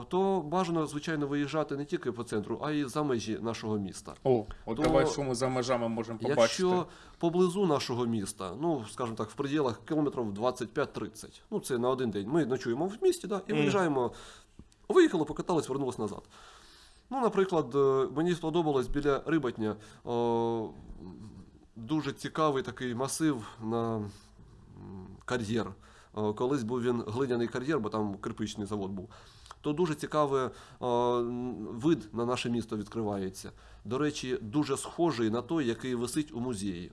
то бажано, звичайно, виїжджати не тільки по центру, а й за межі нашого міста. О, от То- давай, що ми за межами можемо побачити. Якщо поблизу нашого міста, ну скажімо так, в пределах кілометрів 25-30, ну це на один день. Ми ночуємо в місті, да, і виїжджаємо, виїхали, покатались, вернулись назад. Ну, наприклад, е, мені сподобалось біля Рибатня о, дуже цікавий такий масив на кар'єр. Колись був він глиняний кар'єр, бо там кирпичний завод був. То дуже цікавий вид на наше місто відкривається. До речі, дуже схожий на той, який висить у музеї.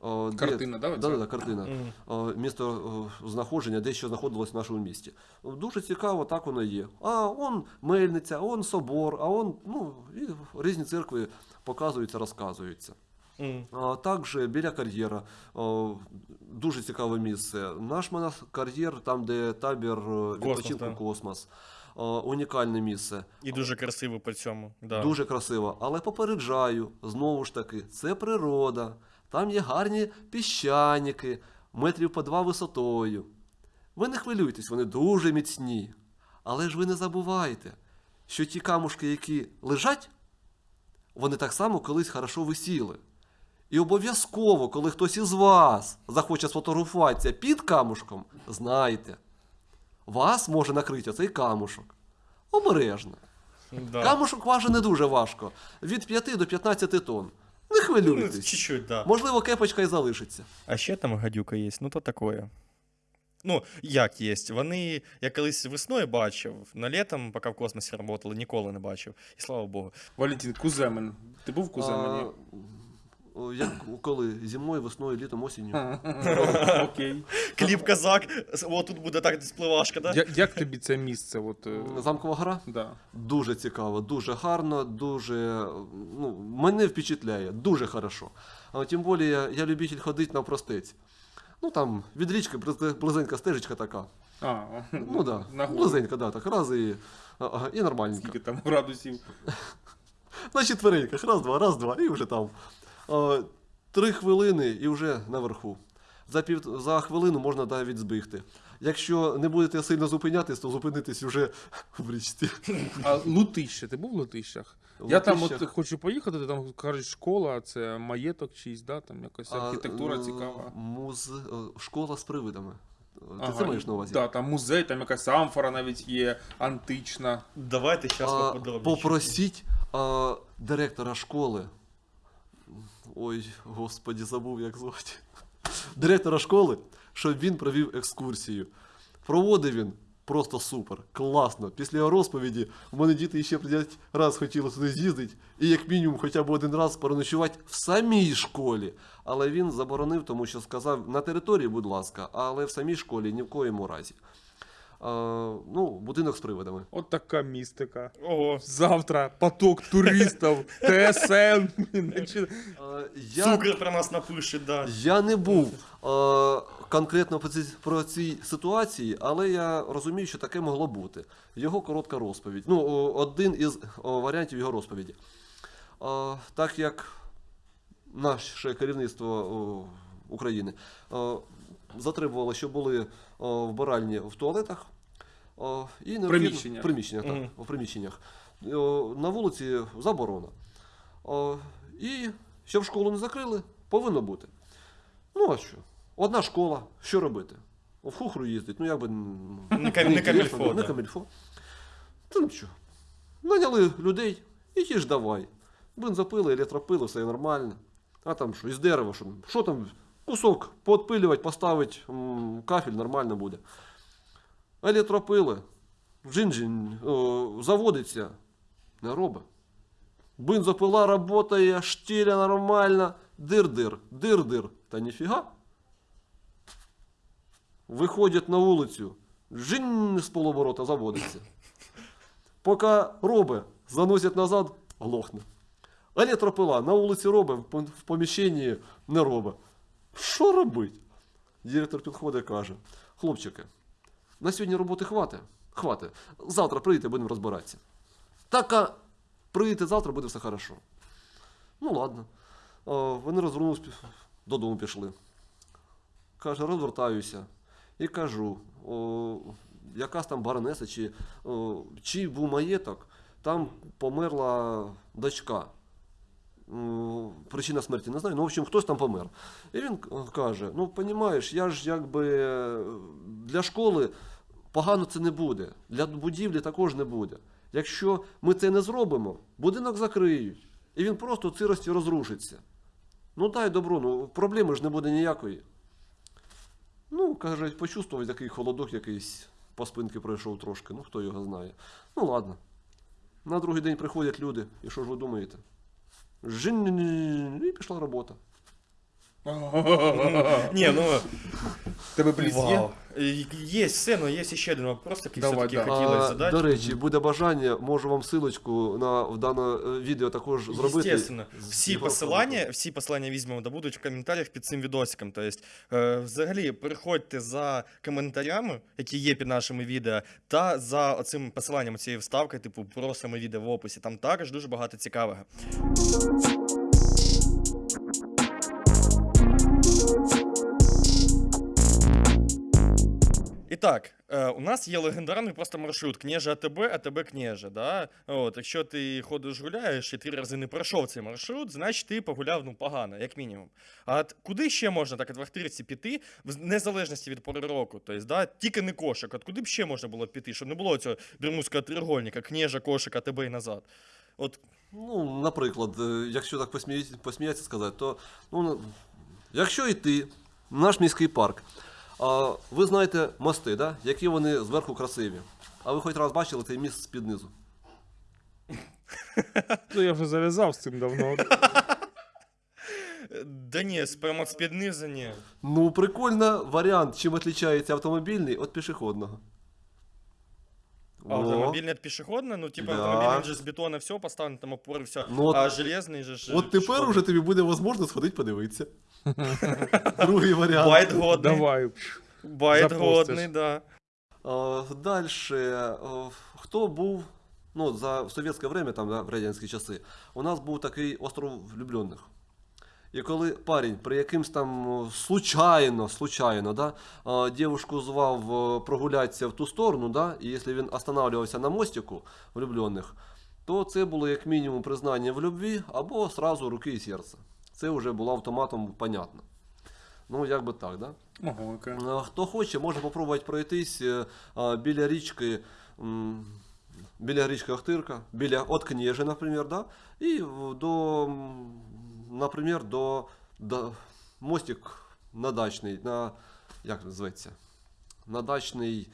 О, де- Картина, да. Да, да, картина. О, Місто знаходження, де що знаходилось в нашому місті. Дуже цікаво, так воно є. А он мельниця, он собор, а он ну, і різні церкви показуються, розказуються. Також біля кар'єра дуже цікаве місце. Наш монас- кар'єр, там, де табір е, відпочинку да. космос. Унікальне місце. І дуже красиво по цьому. Да. Дуже красиво. Але попереджаю, знову ж таки, це природа. Там є гарні піщаніки, метрів по два висотою. Ви не хвилюйтесь, вони дуже міцні. Але ж ви не забувайте, що ті камушки, які лежать, вони так само колись хорошо висіли. І обов'язково, коли хтось із вас захоче сфотографуватися під камушком, знайте, вас може накрити цей камушок. Обережно. Да. Камушок важить не дуже важко. Від 5 до 15 тонн. Не Ну, хвилюйтесь. чуть-чуть, да. Можливо, кепочка і залишиться. А ще там гадюка є, ну то такое. Ну, як є. Вони, я колись весною бачив, на літом, поки в космосі працювали, ніколи не бачив. І слава Богу. Валентин, Куземин. Ти був в Куземені? А, як коли? Зимою, весною, літом, осінню. Окей. Кліп казак, о, тут буде так спливашка, да? Я- Як тобі це місце? От, е, Замкова гра? да. Дуже цікаво, дуже гарно, дуже. Ну, мене впечатляє, дуже хорошо. А тим більше я, я любитель ходити на простець. Ну там від річки близенька стежечка така. А, Ну да, на гору. близенька, да, так, раз і, ага, і нормальненько. Скільки там градусів? На четвереньках, раз, два, раз, два, і вже там. А, три хвилини і вже наверху. За, пів, за хвилину можна навіть збігти. Якщо не будете сильно зупинятись, то зупинитесь вже в річці. А Лутище, ти був в Лутищах? Я там от хочу поїхати, ти там кажуть, школа, це маєток чийсь, да? там якась архітектура е, цікава. Муз... е, Школа з привидами. Ти Ага, це маєш на увазі? Да, там музей, там якась амфора навіть є, антична. Давайте зараз А, поподробніше. попросіть а, директора школи. Ой, господі, забув, як звати. Директора школи, щоб він провів екскурсію. Проводив він просто супер, класно. Після його розповіді в мене діти ще 5 раз хотіли туди з'їздити, і як мінімум хоча б один раз переночувати в самій школі. Але він заборонив, тому що сказав на території, будь ласка, але в самій школі ні в коєму разі. А, ну, будинок з привидами. От така містика. Ого. Завтра поток туристів, ТСН. Я, Цукер про нас напише, да. я не був е, конкретно про цій ситуації, але я розумію, що таке могло бути. Його коротка розповідь. Ну, один із варіантів його розповіді. Е, так як наше керівництво України е, затребувало, щоб були о, вбиральні в туалетах. о, і Приміщеннях. В приміщеннях, так, Мгм. в приміщеннях. О, на вулиці заборона. І щоб школу не закрили, повинно бути. Ну, а що? Одна школа, що робити? В хухру їздить, ну як би. Не не камільфо, Не камільфо. Та ну що? Наняли людей, і ті ж давай. Бензопили, електропили, все нормально. А там що, із дерева, що, що там, кусок поотпилювати, поставити, кафель нормально буде. Електропили, джин-джин, заводиться, не робить. Бензопила работає, штиля нормально, дир-дир, дир-дир. Та ніфіга. Виходять на вулицю, жинь з полоборота заводиться. Поки робить, заносять назад, глохне. Електропила на вулиці робить, в поміщенні не робить. Що робить? Директор підходить і каже: хлопчики, на сьогодні роботи хватить. Хватить. Завтра прийдете, будемо розбиратися. Так, а прийдете завтра, буде все хорошо. Ну ладно. Вони розвернулись, пі- додому пішли. Каже, розвертаюся. І кажу, о, якась там баронеса, чи о, чий був маєток, там померла дочка. Причина смерті не знаю, ну, в общем, хтось там помер. І він каже: ну, розумієш, я ж якби е, для школи погано це не буде, для будівлі також не буде. Якщо ми це не зробимо, будинок закриють, і він просто в сирості розрушиться. Ну дай добро, ну проблеми ж не буде ніякої. Ну, каже, почувствував такий холодок якийсь по спинки пройшов трошки, ну хто його знає. Ну ладно. На другий день приходять люди, і що ж ви думаєте? Жин, і пішла робота. Ні, ну, Тебе бліз є? вау. Є все, но є ще один вопрос, який Давай, все-таки да. хотілося А, задати. до речі, буде бажання, можу вам силочку на в дане е, відео також зробити. Естественно. з Всі його посилання, всі посилання візьмемо та будуть в коментарях під цим відосиком. Тобто, е, взагалі, переходьте за коментарями, які є під нашими відео, та за оцим посиланням цієї вставки, типу, про саме відео в описі. Там також дуже багато цікавого. Так, е, у нас є легендарний просто маршрут Княже АТБ, АТБ Княже. Да? От, якщо ти ходиш гуляєш і три рази не пройшов цей маршрут, значить ти погуляв ну, погано, як мінімум. А куди ще можна так в Ахтирці піти, в незалежності від пори року? Тобто, да, тільки не кошик. От куди б ще можна було піти, щоб не було цього бермудського треугольника, Княжа, кошик, АТБ і назад. От Ну, наприклад, е, якщо так посміятися, сказати, то ну, якщо йти в наш міський парк, А, ви знаєте мости, да? які вони зверху красиві. А ви хоч раз бачили цей міст з-під низу? Ну, я вже зав'язав з цим давно. Да ні, прямо з під низу ні. Ну, прикольно варіант, чим відрізняється автомобільний від пішохідного. А автомобільний від пішохідного, ну типа Да. автомобільний же з бетону все поставлено, там опори, все. Ну, от- а железний же ж. От тепер уже тобі буде можливо сходити подивитися. Другий варіант. Bait годний. Давай. Bait годний, да. Далі. Хто був ну, за в совєтське время, там, да, в радянські часи, у нас був такий остров влюблених. І коли парень при якимсь там случайно, случайно, да, дівушку звав прогулятися в ту сторону, да, і якщо він останавливався на мостику влюблених, то це було як мінімум признання в любві або сразу руки і серце. Це вже було автоматом понятно. Ну, як би так, да? Ого, окей. Хто хоче, може попробувати пройтись е, біля річки. Біля річки Охтирка, біля от Кнєжи, наприклад, да? і до, наприклад, до, до мостик на дачний, на, як зветься? На дачний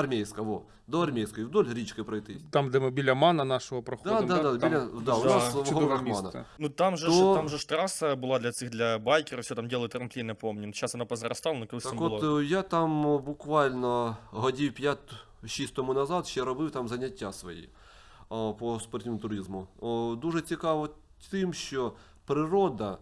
армійська, во, до армійської, вдоль річки пройтись. Там, де ми біля мана нашого Да, проходимо. да, да, Там біля, да, у Да. нас в горах Мана. Ну там же, То- ж, там же ж траса була для цих для байкерів, все там ділили трамплін, не пам'ятаю. Зараз вона позаростала, але колись Так там от було. е, я там е, буквально годів 5-6 тому назад ще робив там заняття свої о, по спортивному туризму. О, Дуже цікаво тим, що природа,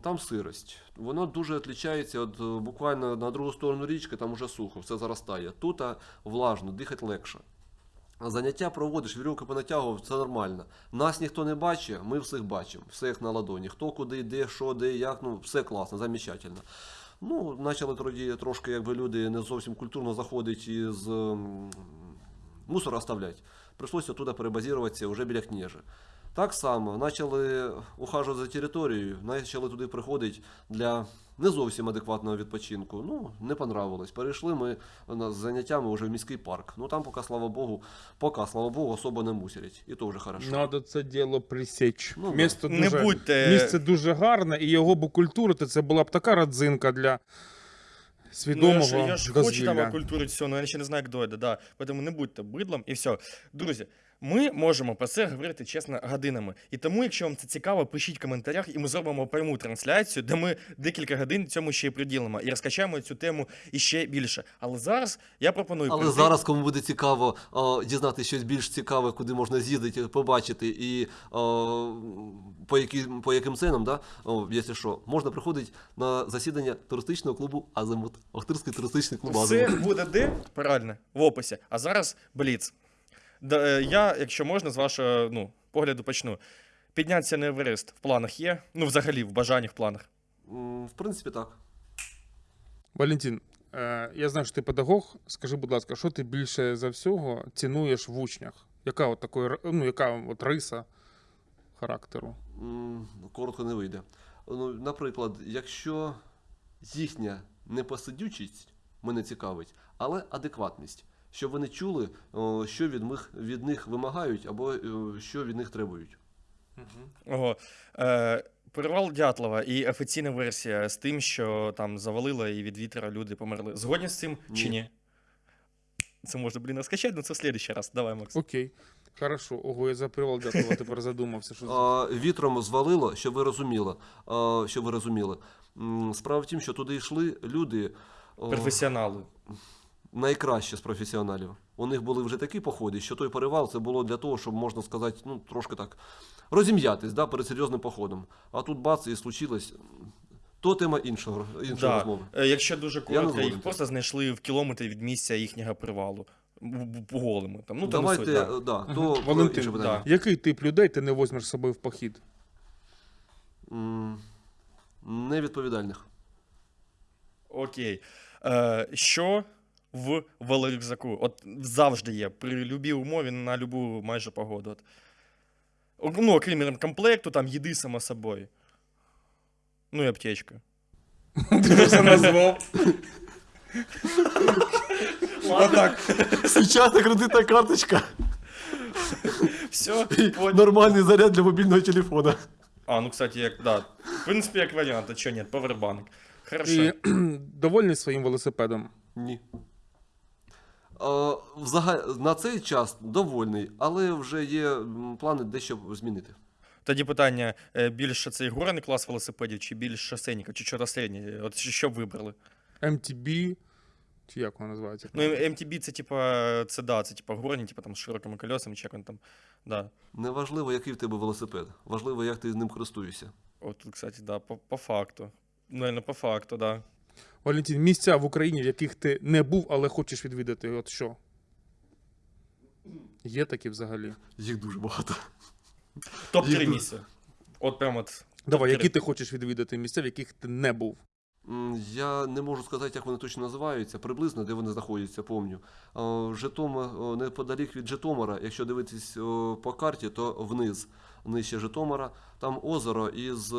там сирость. Воно дуже відрізняється від е, буквально на другу сторону річки, там уже сухо, все заростає. Тут влажно, дихати легше. Заняття проводиш, вірьовки понатягував, це нормально. Нас ніхто не бачить, ми всіх бачимо, як на ладоні. Хто куди йде, що де, як, ну все класно, замечательно. Ну, почали тоді трошки, якби люди не зовсім культурно заходять із м, мусор оставлять. Прийшлося туди перебазіруватися вже біля княжі. Так само почали ухажувати за територією, почали туди приходити для не зовсім адекватного відпочинку. Ну, не понравилось. Перейшли ми з заняттями вже в міський парк. Ну там поки, слава Богу, поки, слава Богу, особо не мусорять. І то вже хорошо. Надо це діло присіч. Ну. Місто Не дуже, будьте- Місце дуже гарне, і його б окультурити, це була б така родзинка для Ну, свідомого я ж, я ж хочу там окультурити все, але я ще не знаю, як дойде, да. Тому не будьте бидлом і все. Друзі, ми можемо про це говорити чесно годинами. І тому, якщо вам це цікаво, пишіть в коментарях, і ми зробимо пряму трансляцію, де ми декілька годин цьому ще й приділимо і розкачаємо цю тему іще більше. Але зараз я пропоную Але перейти- зараз, кому буде цікаво о, дізнатися щось більш цікаве, куди можна з'їздити, побачити, і о, по, які, по яким ценам, да, о, якщо що, можна приходити на засідання туристичного клубу Азимут. Охтирський туристичний клуб Все Азимут. буде де? Правильно, в описі. А зараз бліц. Е, я, якщо можна, з вашого ну, погляду почну. Піднятися на Еверест в планах є? Ну, взагалі, в бажаннях, в планах. В принципі, так. Валентин, е, я знаю, що ти педагог. Скажи, будь ласка, що ти більше за всього цінуєш в учнях? Яка от такої, ну, яка от риса характеру? М, Коротко не вийде. Ну, наприклад, якщо їхня непосидючість мене цікавить, але адекватність. Щоб вони чули, що від них, від них вимагають, або е, що від них требують. Ого. Е, Перевал Дятлова і офіційна версія з тим, що там завалило і від вітра люди померли. Згодні з цим чи Ні. ні? Це можна, блін, розкачати, але це в следующий раз. Давай, Макс. Окей. Хорошо. Ого, я за привал Дятлова тепер задумався. Що... А, вітром звалило, щоб ви розуміли. А, щоб ви розуміли. Справа в тім, що туди йшли люди о, Професіонали. Найкращі з професіоналів. У них були вже такі походи, що той перевал це було для того, щоб можна сказати, ну трошки так розім'ятись да, перед серйозним походом. А тут бац і случилось. То тема іншого, іншої Да. розмови. Е, Якщо дуже коротко, їх просто знайшли в кілометрі від місця їхнього привалу. По голому. Там, ну, там суть, да. да, то Валентин, інше питання. Який тип людей ти не возьмеш з собою в похід? Невідповідальних. Окей. Е, що в велорюкзаку? От завжди є. При любій умові на любу майже погоду. От. Ну, окрім комплекту, там їди само собою. Ну і аптечка. Ти вже назвав. Отак. Сучасна кредитна карточка Все, нормальний заряд для мобільного телефона. А, ну, кстати, як, да. В принципі, як варіант, а чого ні, повербанк. Хорошо. І довольний своїм велосипедом. Ні. На цей час довольний, але вже є плани дещо змінити. Тоді питання: е, більше цей горний клас велосипедів, чи більш шосейників, чи чого середнє? От що б вибрали? MTB, чи як воно називається? Ну, MTB це типа, це да, це типа горні, типа там з широкими колесами, чи як він там. Да. Неважливо, який в тебе велосипед. Важливо, як ти з ним користуєшся. От, тут, кстати, да, по, по факту. Наверно, по факту, да. Валентин, місця в Україні, в яких ти не був, але хочеш відвідати. От що? Є такі взагалі. Їх дуже багато. Топ-3 Їх- місця. От прям от. Давай, які ти хочеш відвідати місця, в яких ти не був? Я не можу сказати, як вони точно називаються, приблизно де вони знаходяться, помню. Е, Житомир, е, неподалік від Житомира, якщо дивитись е, по карті, то вниз, нижче Житомира, там озеро із.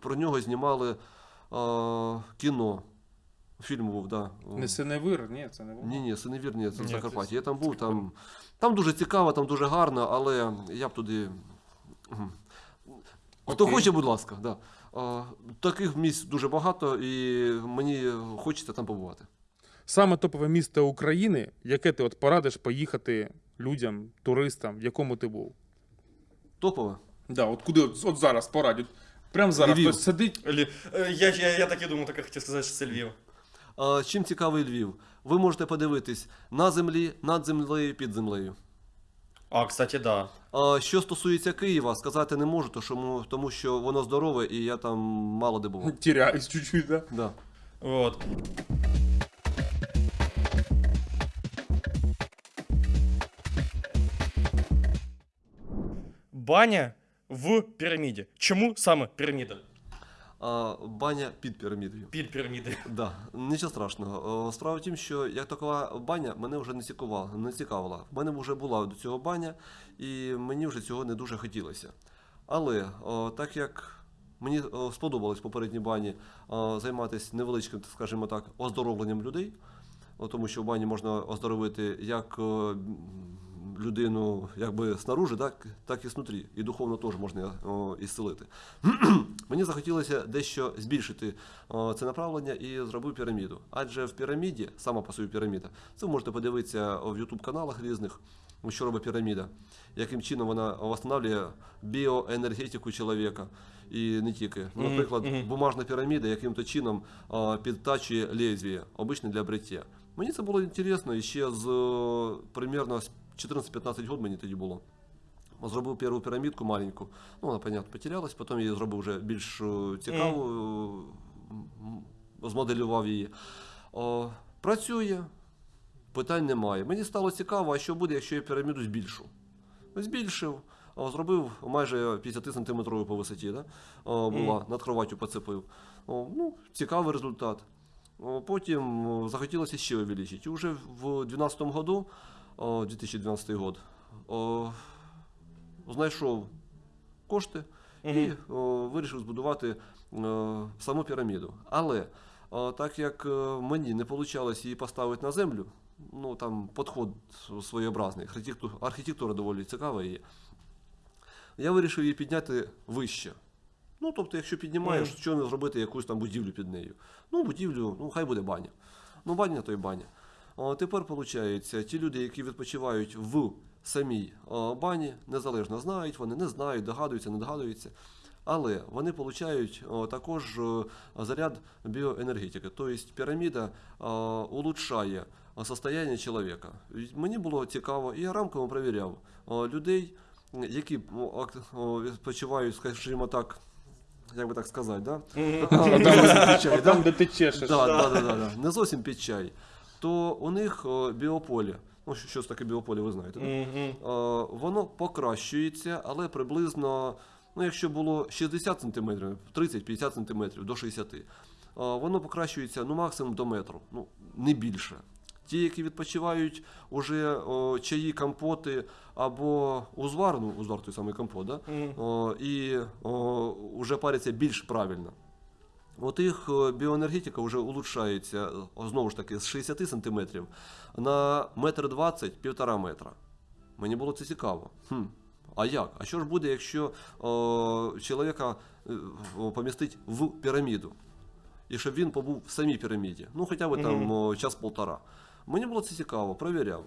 Про нього знімали кіно. Фільм був, да. Не Синевир, ні, це не воно. Ні, ні, Синевір, ні, це в Закарпатті. Я там був, там, там дуже цікаво, там дуже гарно, але я б туди. Хто Окей. хоче, будь ласка, да. А, таких місць дуже багато, і мені хочеться там побувати. Саме топове місто України, яке ти от порадиш поїхати людям, туристам, в якому ти був? Топове. Да, от куди от, от зараз порадять. Прямо зараз Львів. хтось сидить. Лі- е, Я, я, я так і думав, так я хотів сказати, що це Львів. А, чим цікавий Львів? Ви можете подивитись на землі, над землею, під землею. А, кстати, да. А, що стосується Києва, сказати не можу, то що, тому що воно здорове і я там мало де був. Тіряюсь чуть-чуть, да? Да. Вот. Баня в піраміді. Чому саме піраміда? А, баня під пірамідою. Під пірамідою. Да, нічого страшного. О, Справа в тім, що як така баня мене вже не цікавила. Не цікавила. В мене вже була до цього баня, і мені вже цього не дуже хотілося. Але о, так як мені о, сподобалось в попередній бані о, займатися невеличким, скажімо так, оздоровленням людей, о, тому що в бані можна оздоровити як о, людину якби снаружи, так, так і снутрі. І духовно теж можна о, ісцелити. Мені захотілося дещо збільшити о, це направлення і зробив піраміду. Адже в піраміді, сама по собі піраміда, це ви можете подивитися в YouTube каналах різних, що робить піраміда, яким чином вона встановлює біоенергетику чоловіка. І не тільки. Наприклад, бумажна піраміда яким-то чином а, підтачує лезвіє, обичне для бриття. Мені це було інтересно і ще з примерно з 14-15 років мені тоді було. Зробив першу пірамідку маленьку. Ну, вона, понятно, потерялась, потім я її зробив вже більш е, цікаву, е, змоделював її. О, працює, питань немає. Мені стало цікаво, а що буде, якщо я піраміду збільшу. Збільшив, зробив майже 50 сантиметрову по висоті, да? о, була, над кроваттю поцепив. О, ну, цікавий результат. Потім захотілося ще увеличити. І вже в 2012 году, о, 2012 год, знайшов кошти і вирішив збудувати е, саму піраміду. Але так як е, мені не вийшло її поставити на землю, ну там підход своєобразний, архітектура, доволі цікава є. Я вирішив її підняти вище. Ну, тобто, якщо піднімаєш, Мгм. що не зробити якусь там будівлю під нею. Ну, будівлю, ну хай буде баня. Ну, баня то й баня. Тепер, виходить, ті люди, які відпочивають в самій бані, незалежно знають, вони не знають, догадуються, не догадуються. Але вони отримують також заряд біоенергетики. Тобто піраміда улучшає о, состояние чоловіка. Мені було цікаво, і я рамками перевіряв людей, які відпочивають, скажімо так, як би так сказати, да? Там, де ти чешеш. Не зовсім під чай. То у них о, біополе, ну що, що таке біополе, ви знаєте. О, воно покращується, але приблизно, ну якщо було 60 см, 30-50 см до 60 о, воно покращується ну, максимум до метру, ну не більше. Ті, які відпочивають уже о, чаї, компоти або узвар, ну узвар той самий компот, да? Мгм. о, і о, вже паряться більш правильно. От їх е, біоенергетика вже улучшається е, знову ж таки з 60 см на метр 20 півтора метра. Мені було це цікаво. Хм. А як? А що ж буде, якщо о, чоловіка е, помістить в піраміду? І щоб він побув в самій піраміді, ну хоча б там час-полтора. Мені було це цікаво, провіряв.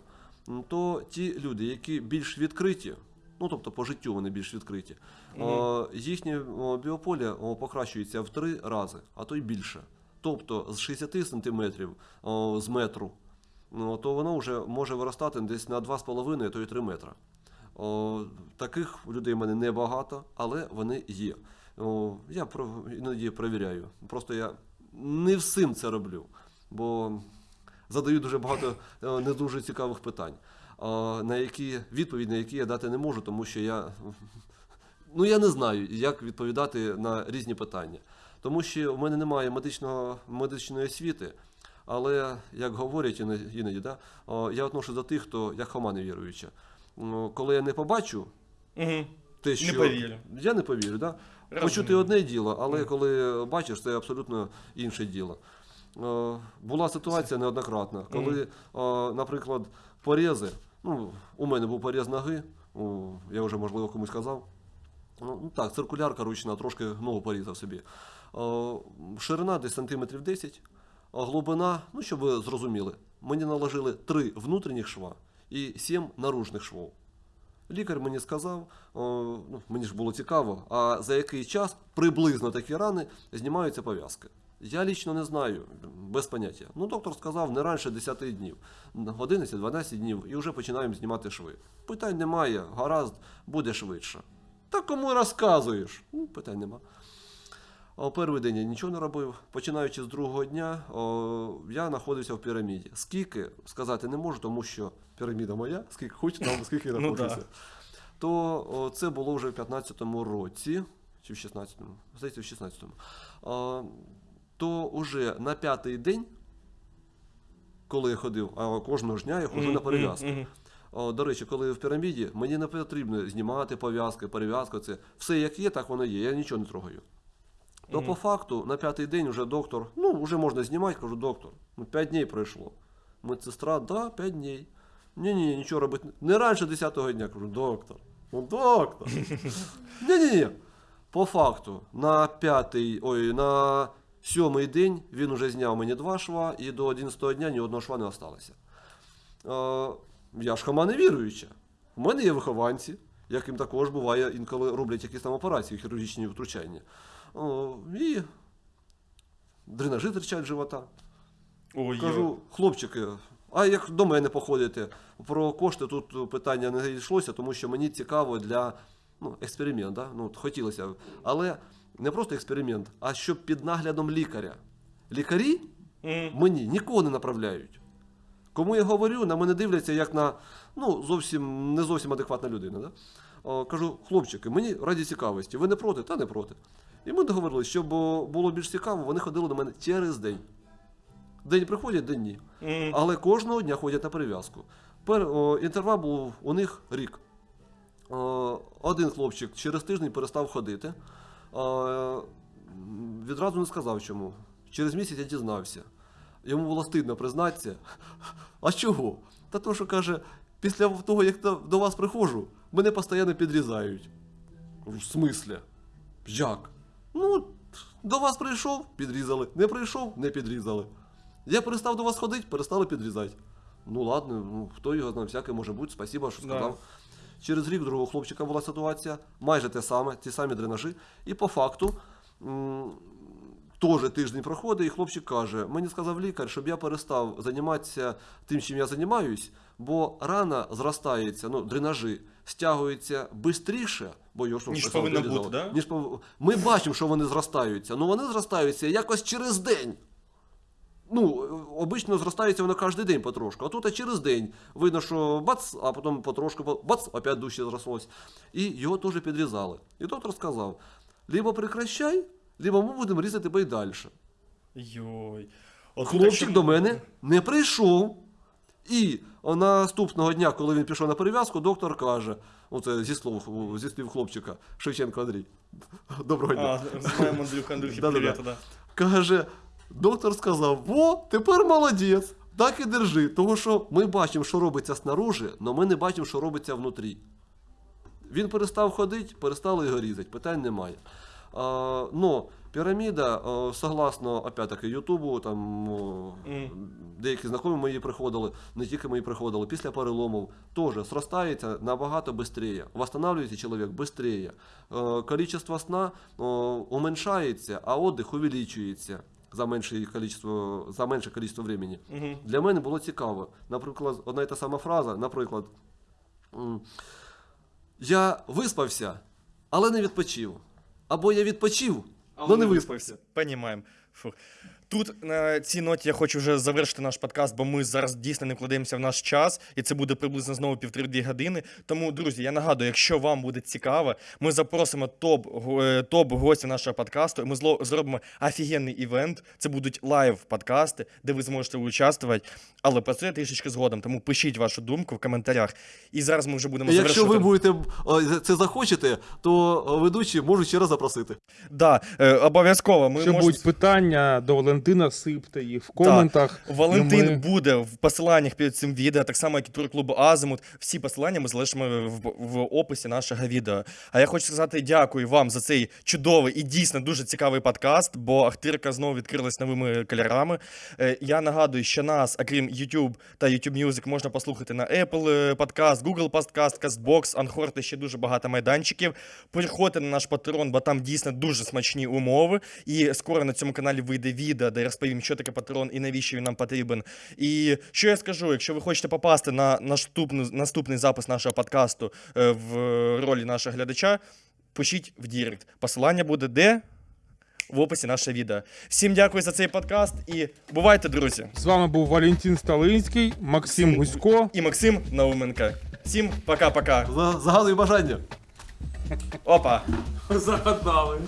То ті люди, які більш відкриті, ну тобто по життю вони більш відкриті, о, їхнє о, біополе покращується в три рази, а то й більше. Тобто з 60 сантиметрів з метру, ну, то воно вже може виростати десь на 2,5, то й 3 метра. Таких людей в мене небагато, але вони є. О, я іноді перевіряю. Просто я не всім це роблю, бо задаю дуже багато е, не дуже цікавих питань, е, на які відповідь на які я дати не можу, тому що я, ну, я не знаю, як відповідати на різні питання. Тому що в мене немає медичного, медичної освіти, але, як говорять іноді, іноді да, я отношу до тих, хто як хома невіруюча. Коли я не побачу Угу. те, що повірю. я не повірю, да? Почути одне діло, але коли бачиш, це абсолютно інше діло. Була ситуація неоднократна, коли, е, наприклад, порези, ну, у мене був поріз ноги, я вже, можливо, комусь казав. Ну, ну так, циркулярка ручна, трошки ногу порізав собі. Е, Ширина десь сантиметрів 10, а глибина, ну, щоб ви зрозуміли, мені наложили три внутрішніх шва і сім наружних швов. Лікар мені сказав, ну, мені ж було цікаво, а за який час приблизно такі рани знімаються пов'язки. Я лічно не знаю, без поняття. Ну, доктор сказав не раніше 10 днів, 11-12 днів, і вже починаємо знімати шви. Питань немає, гаразд, буде швидше. Та кому розказуєш? Ну, питань нема. О, перший день я нічого не робив. Починаючи з другого дня, о, я знаходився в піраміді. Скільки сказати не можу, тому що піраміда моя, скільки хочу, там скільки я Ну, знаходжуся. То о, це було вже в 15-му році, чи в 16-му, здається, в 16-му. То вже на п'ятий день, коли я ходив, а кожного ж дня я ходжу на перев'язки. О, До речі, коли в піраміді, мені не потрібно знімати пов'язки, перев'язку. Це все як є, так воно є. Я нічого не трогаю. То по факту на п'ятий день вже доктор, ну вже можна знімати, кажу, доктор, ну 5 днів пройшло. Медсестра, да, 5 днів. Ні, ні, нічого робити. Не раніше 10-го дня, кажу, доктор. Ну, доктор. Ні, ні, ні. По факту, на п'ятий, ой, на сьомий день він уже зняв мені два шва, і до 11-го дня ні одного шва не осталося. Е, я ж хама не віруюча. У мене є вихованці, яким також буває інколи роблять якісь там операції, хірургічні втручання. О, і дренажі терчать з живота. Ой, Кажу, хлопчики, а як до мене походите? Про кошти тут питання не йшлося, тому що мені цікаво для ну, експеримент, да? ну, от хотілося. Але не просто експеримент, а щоб під наглядом лікаря. Лікарі мені нікого не направляють. Кому я говорю, на мене дивляться як на ну, зовсім не зовсім адекватна людина. Да? О, кажу, хлопчики, мені раді цікавості, ви не проти, та не проти. І ми договорилися, щоб було більш цікаво, вони ходили до мене через день. День приходять, день ні. Але кожного дня ходять на перев'язку. Пер, о, інтервал був у них рік. О, один хлопчик через тиждень перестав ходити. Відразу не сказав чому. Через місяць я дізнався. Йому було стидно признатися. А чого? Та то, що каже, після того, як до, вас приходжу, мене постійно підрізають. В смислі? Як? Ну, до вас прийшов, підрізали. Не прийшов, не підрізали. Я перестав до вас ходити, перестали підрізати. Ну ладно, ну хто його знає, всяке може бути, спасіба, що Да. Через рік другого хлопчика була ситуація, майже те саме, ті самі дренажі. І по факту теж тиждень проходить, і хлопчик каже: мені сказав лікар, щоб я перестав займатися тим, чим я займаюсь, бо рана зростається, ну, дренажі стягуються швидше, бо його Ніж повинно бути, да? Ніж пов- Ми бачимо, що вони зростаються, але вони зростаються якось через день. Ну, обично зростається воно кожен день потрошку, а тут а через день видно, що бац, а потім потрошку, бац, опять дужче зрослось. І його теж підрізали. І доктор сказав: либо прекращай, либо ми будемо різати тебе і далі. Йой. От Хлопчик до мене не прийшов. І наступного дня, коли він пішов на перев'язку, доктор каже: оце зі слов, зі слів хлопчика, Шевченко Андрій. Доброго дня. А, знаємо Андрюха, Андрюхи, привіт, да. Каже, доктор сказав: Во, тепер молодець, так і держи. Тому що ми бачимо, що робиться снаружи, але ми не бачимо, що робиться внутрі. Він перестав ходити, перестали його різати, питань немає. А, но піраміда, е, согласно опять-таки Ютубу, там Мгм. деякі знайомі мої приходили, не тільки мої приходили, після переломів теж зростається набагато швидше, восстанавливається чоловік швидше. Количество сна о, уменьшається, а отдих увеличується за менше количество, за менше количество времени. Угу. Для мене було цікаво. Наприклад, одна і та сама фраза, наприклад, я виспався, але не відпочив. Або я відпочив, але не виспався. Понімаємо. Фух. Тут на цій ноті я хочу вже завершити наш подкаст, бо ми зараз дійсно не вкладаємося в наш час, і це буде приблизно знову півтори-дві години. Тому, друзі, я нагадую, якщо вам буде цікаво, ми запросимо топ, е, топ гостів нашого подкасту. і Ми зло- зробимо офігенний івент. Це будуть live подкасти, де ви зможете участвувати. Але про це трішечки згодом. Тому пишіть вашу думку в коментарях. І зараз ми вже будемо І Якщо ви будете е, це захочете, то е, ведучі можуть ще раз запросити. Да, е, обов'язково. Ми Якщо можемо- будуть питання до Валентина, сипте їх в коментах. Валентин ми- буде в посиланнях під цим відео, так само як і турклубу Азимут. Всі посилання ми залишимо в, в описі нашого відео. А я хочу сказати дякую вам за цей чудовий і дійсно дуже цікавий подкаст, бо Ахтирка знову відкрилась новими кольорами. Е, Я нагадую, що нас, окрім YouTube та YouTube Music, можна послухати на Apple е, Podcast, Google Podcast, CastBox, Anchor та ще дуже багато майданчиків. Переходьте на наш Patreon, бо там дійсно дуже смачні умови. І скоро на цьому каналі вийде відео, де розповім, що таке Patreon і навіщо він нам потрібен. І що я скажу, якщо ви хочете попасти на наступну, наступний запис нашого подкасту е, в ролі нашого глядача, пишіть в Direct. Посилання буде де? В описі нашого відео. Всім дякую за цей подкаст і бувайте, друзі! З вами був Валентин Сталинський, Максим Гусько. І Максим Науменко. Всім пока-пока. За- Загадую бажання. Опа! Загадали.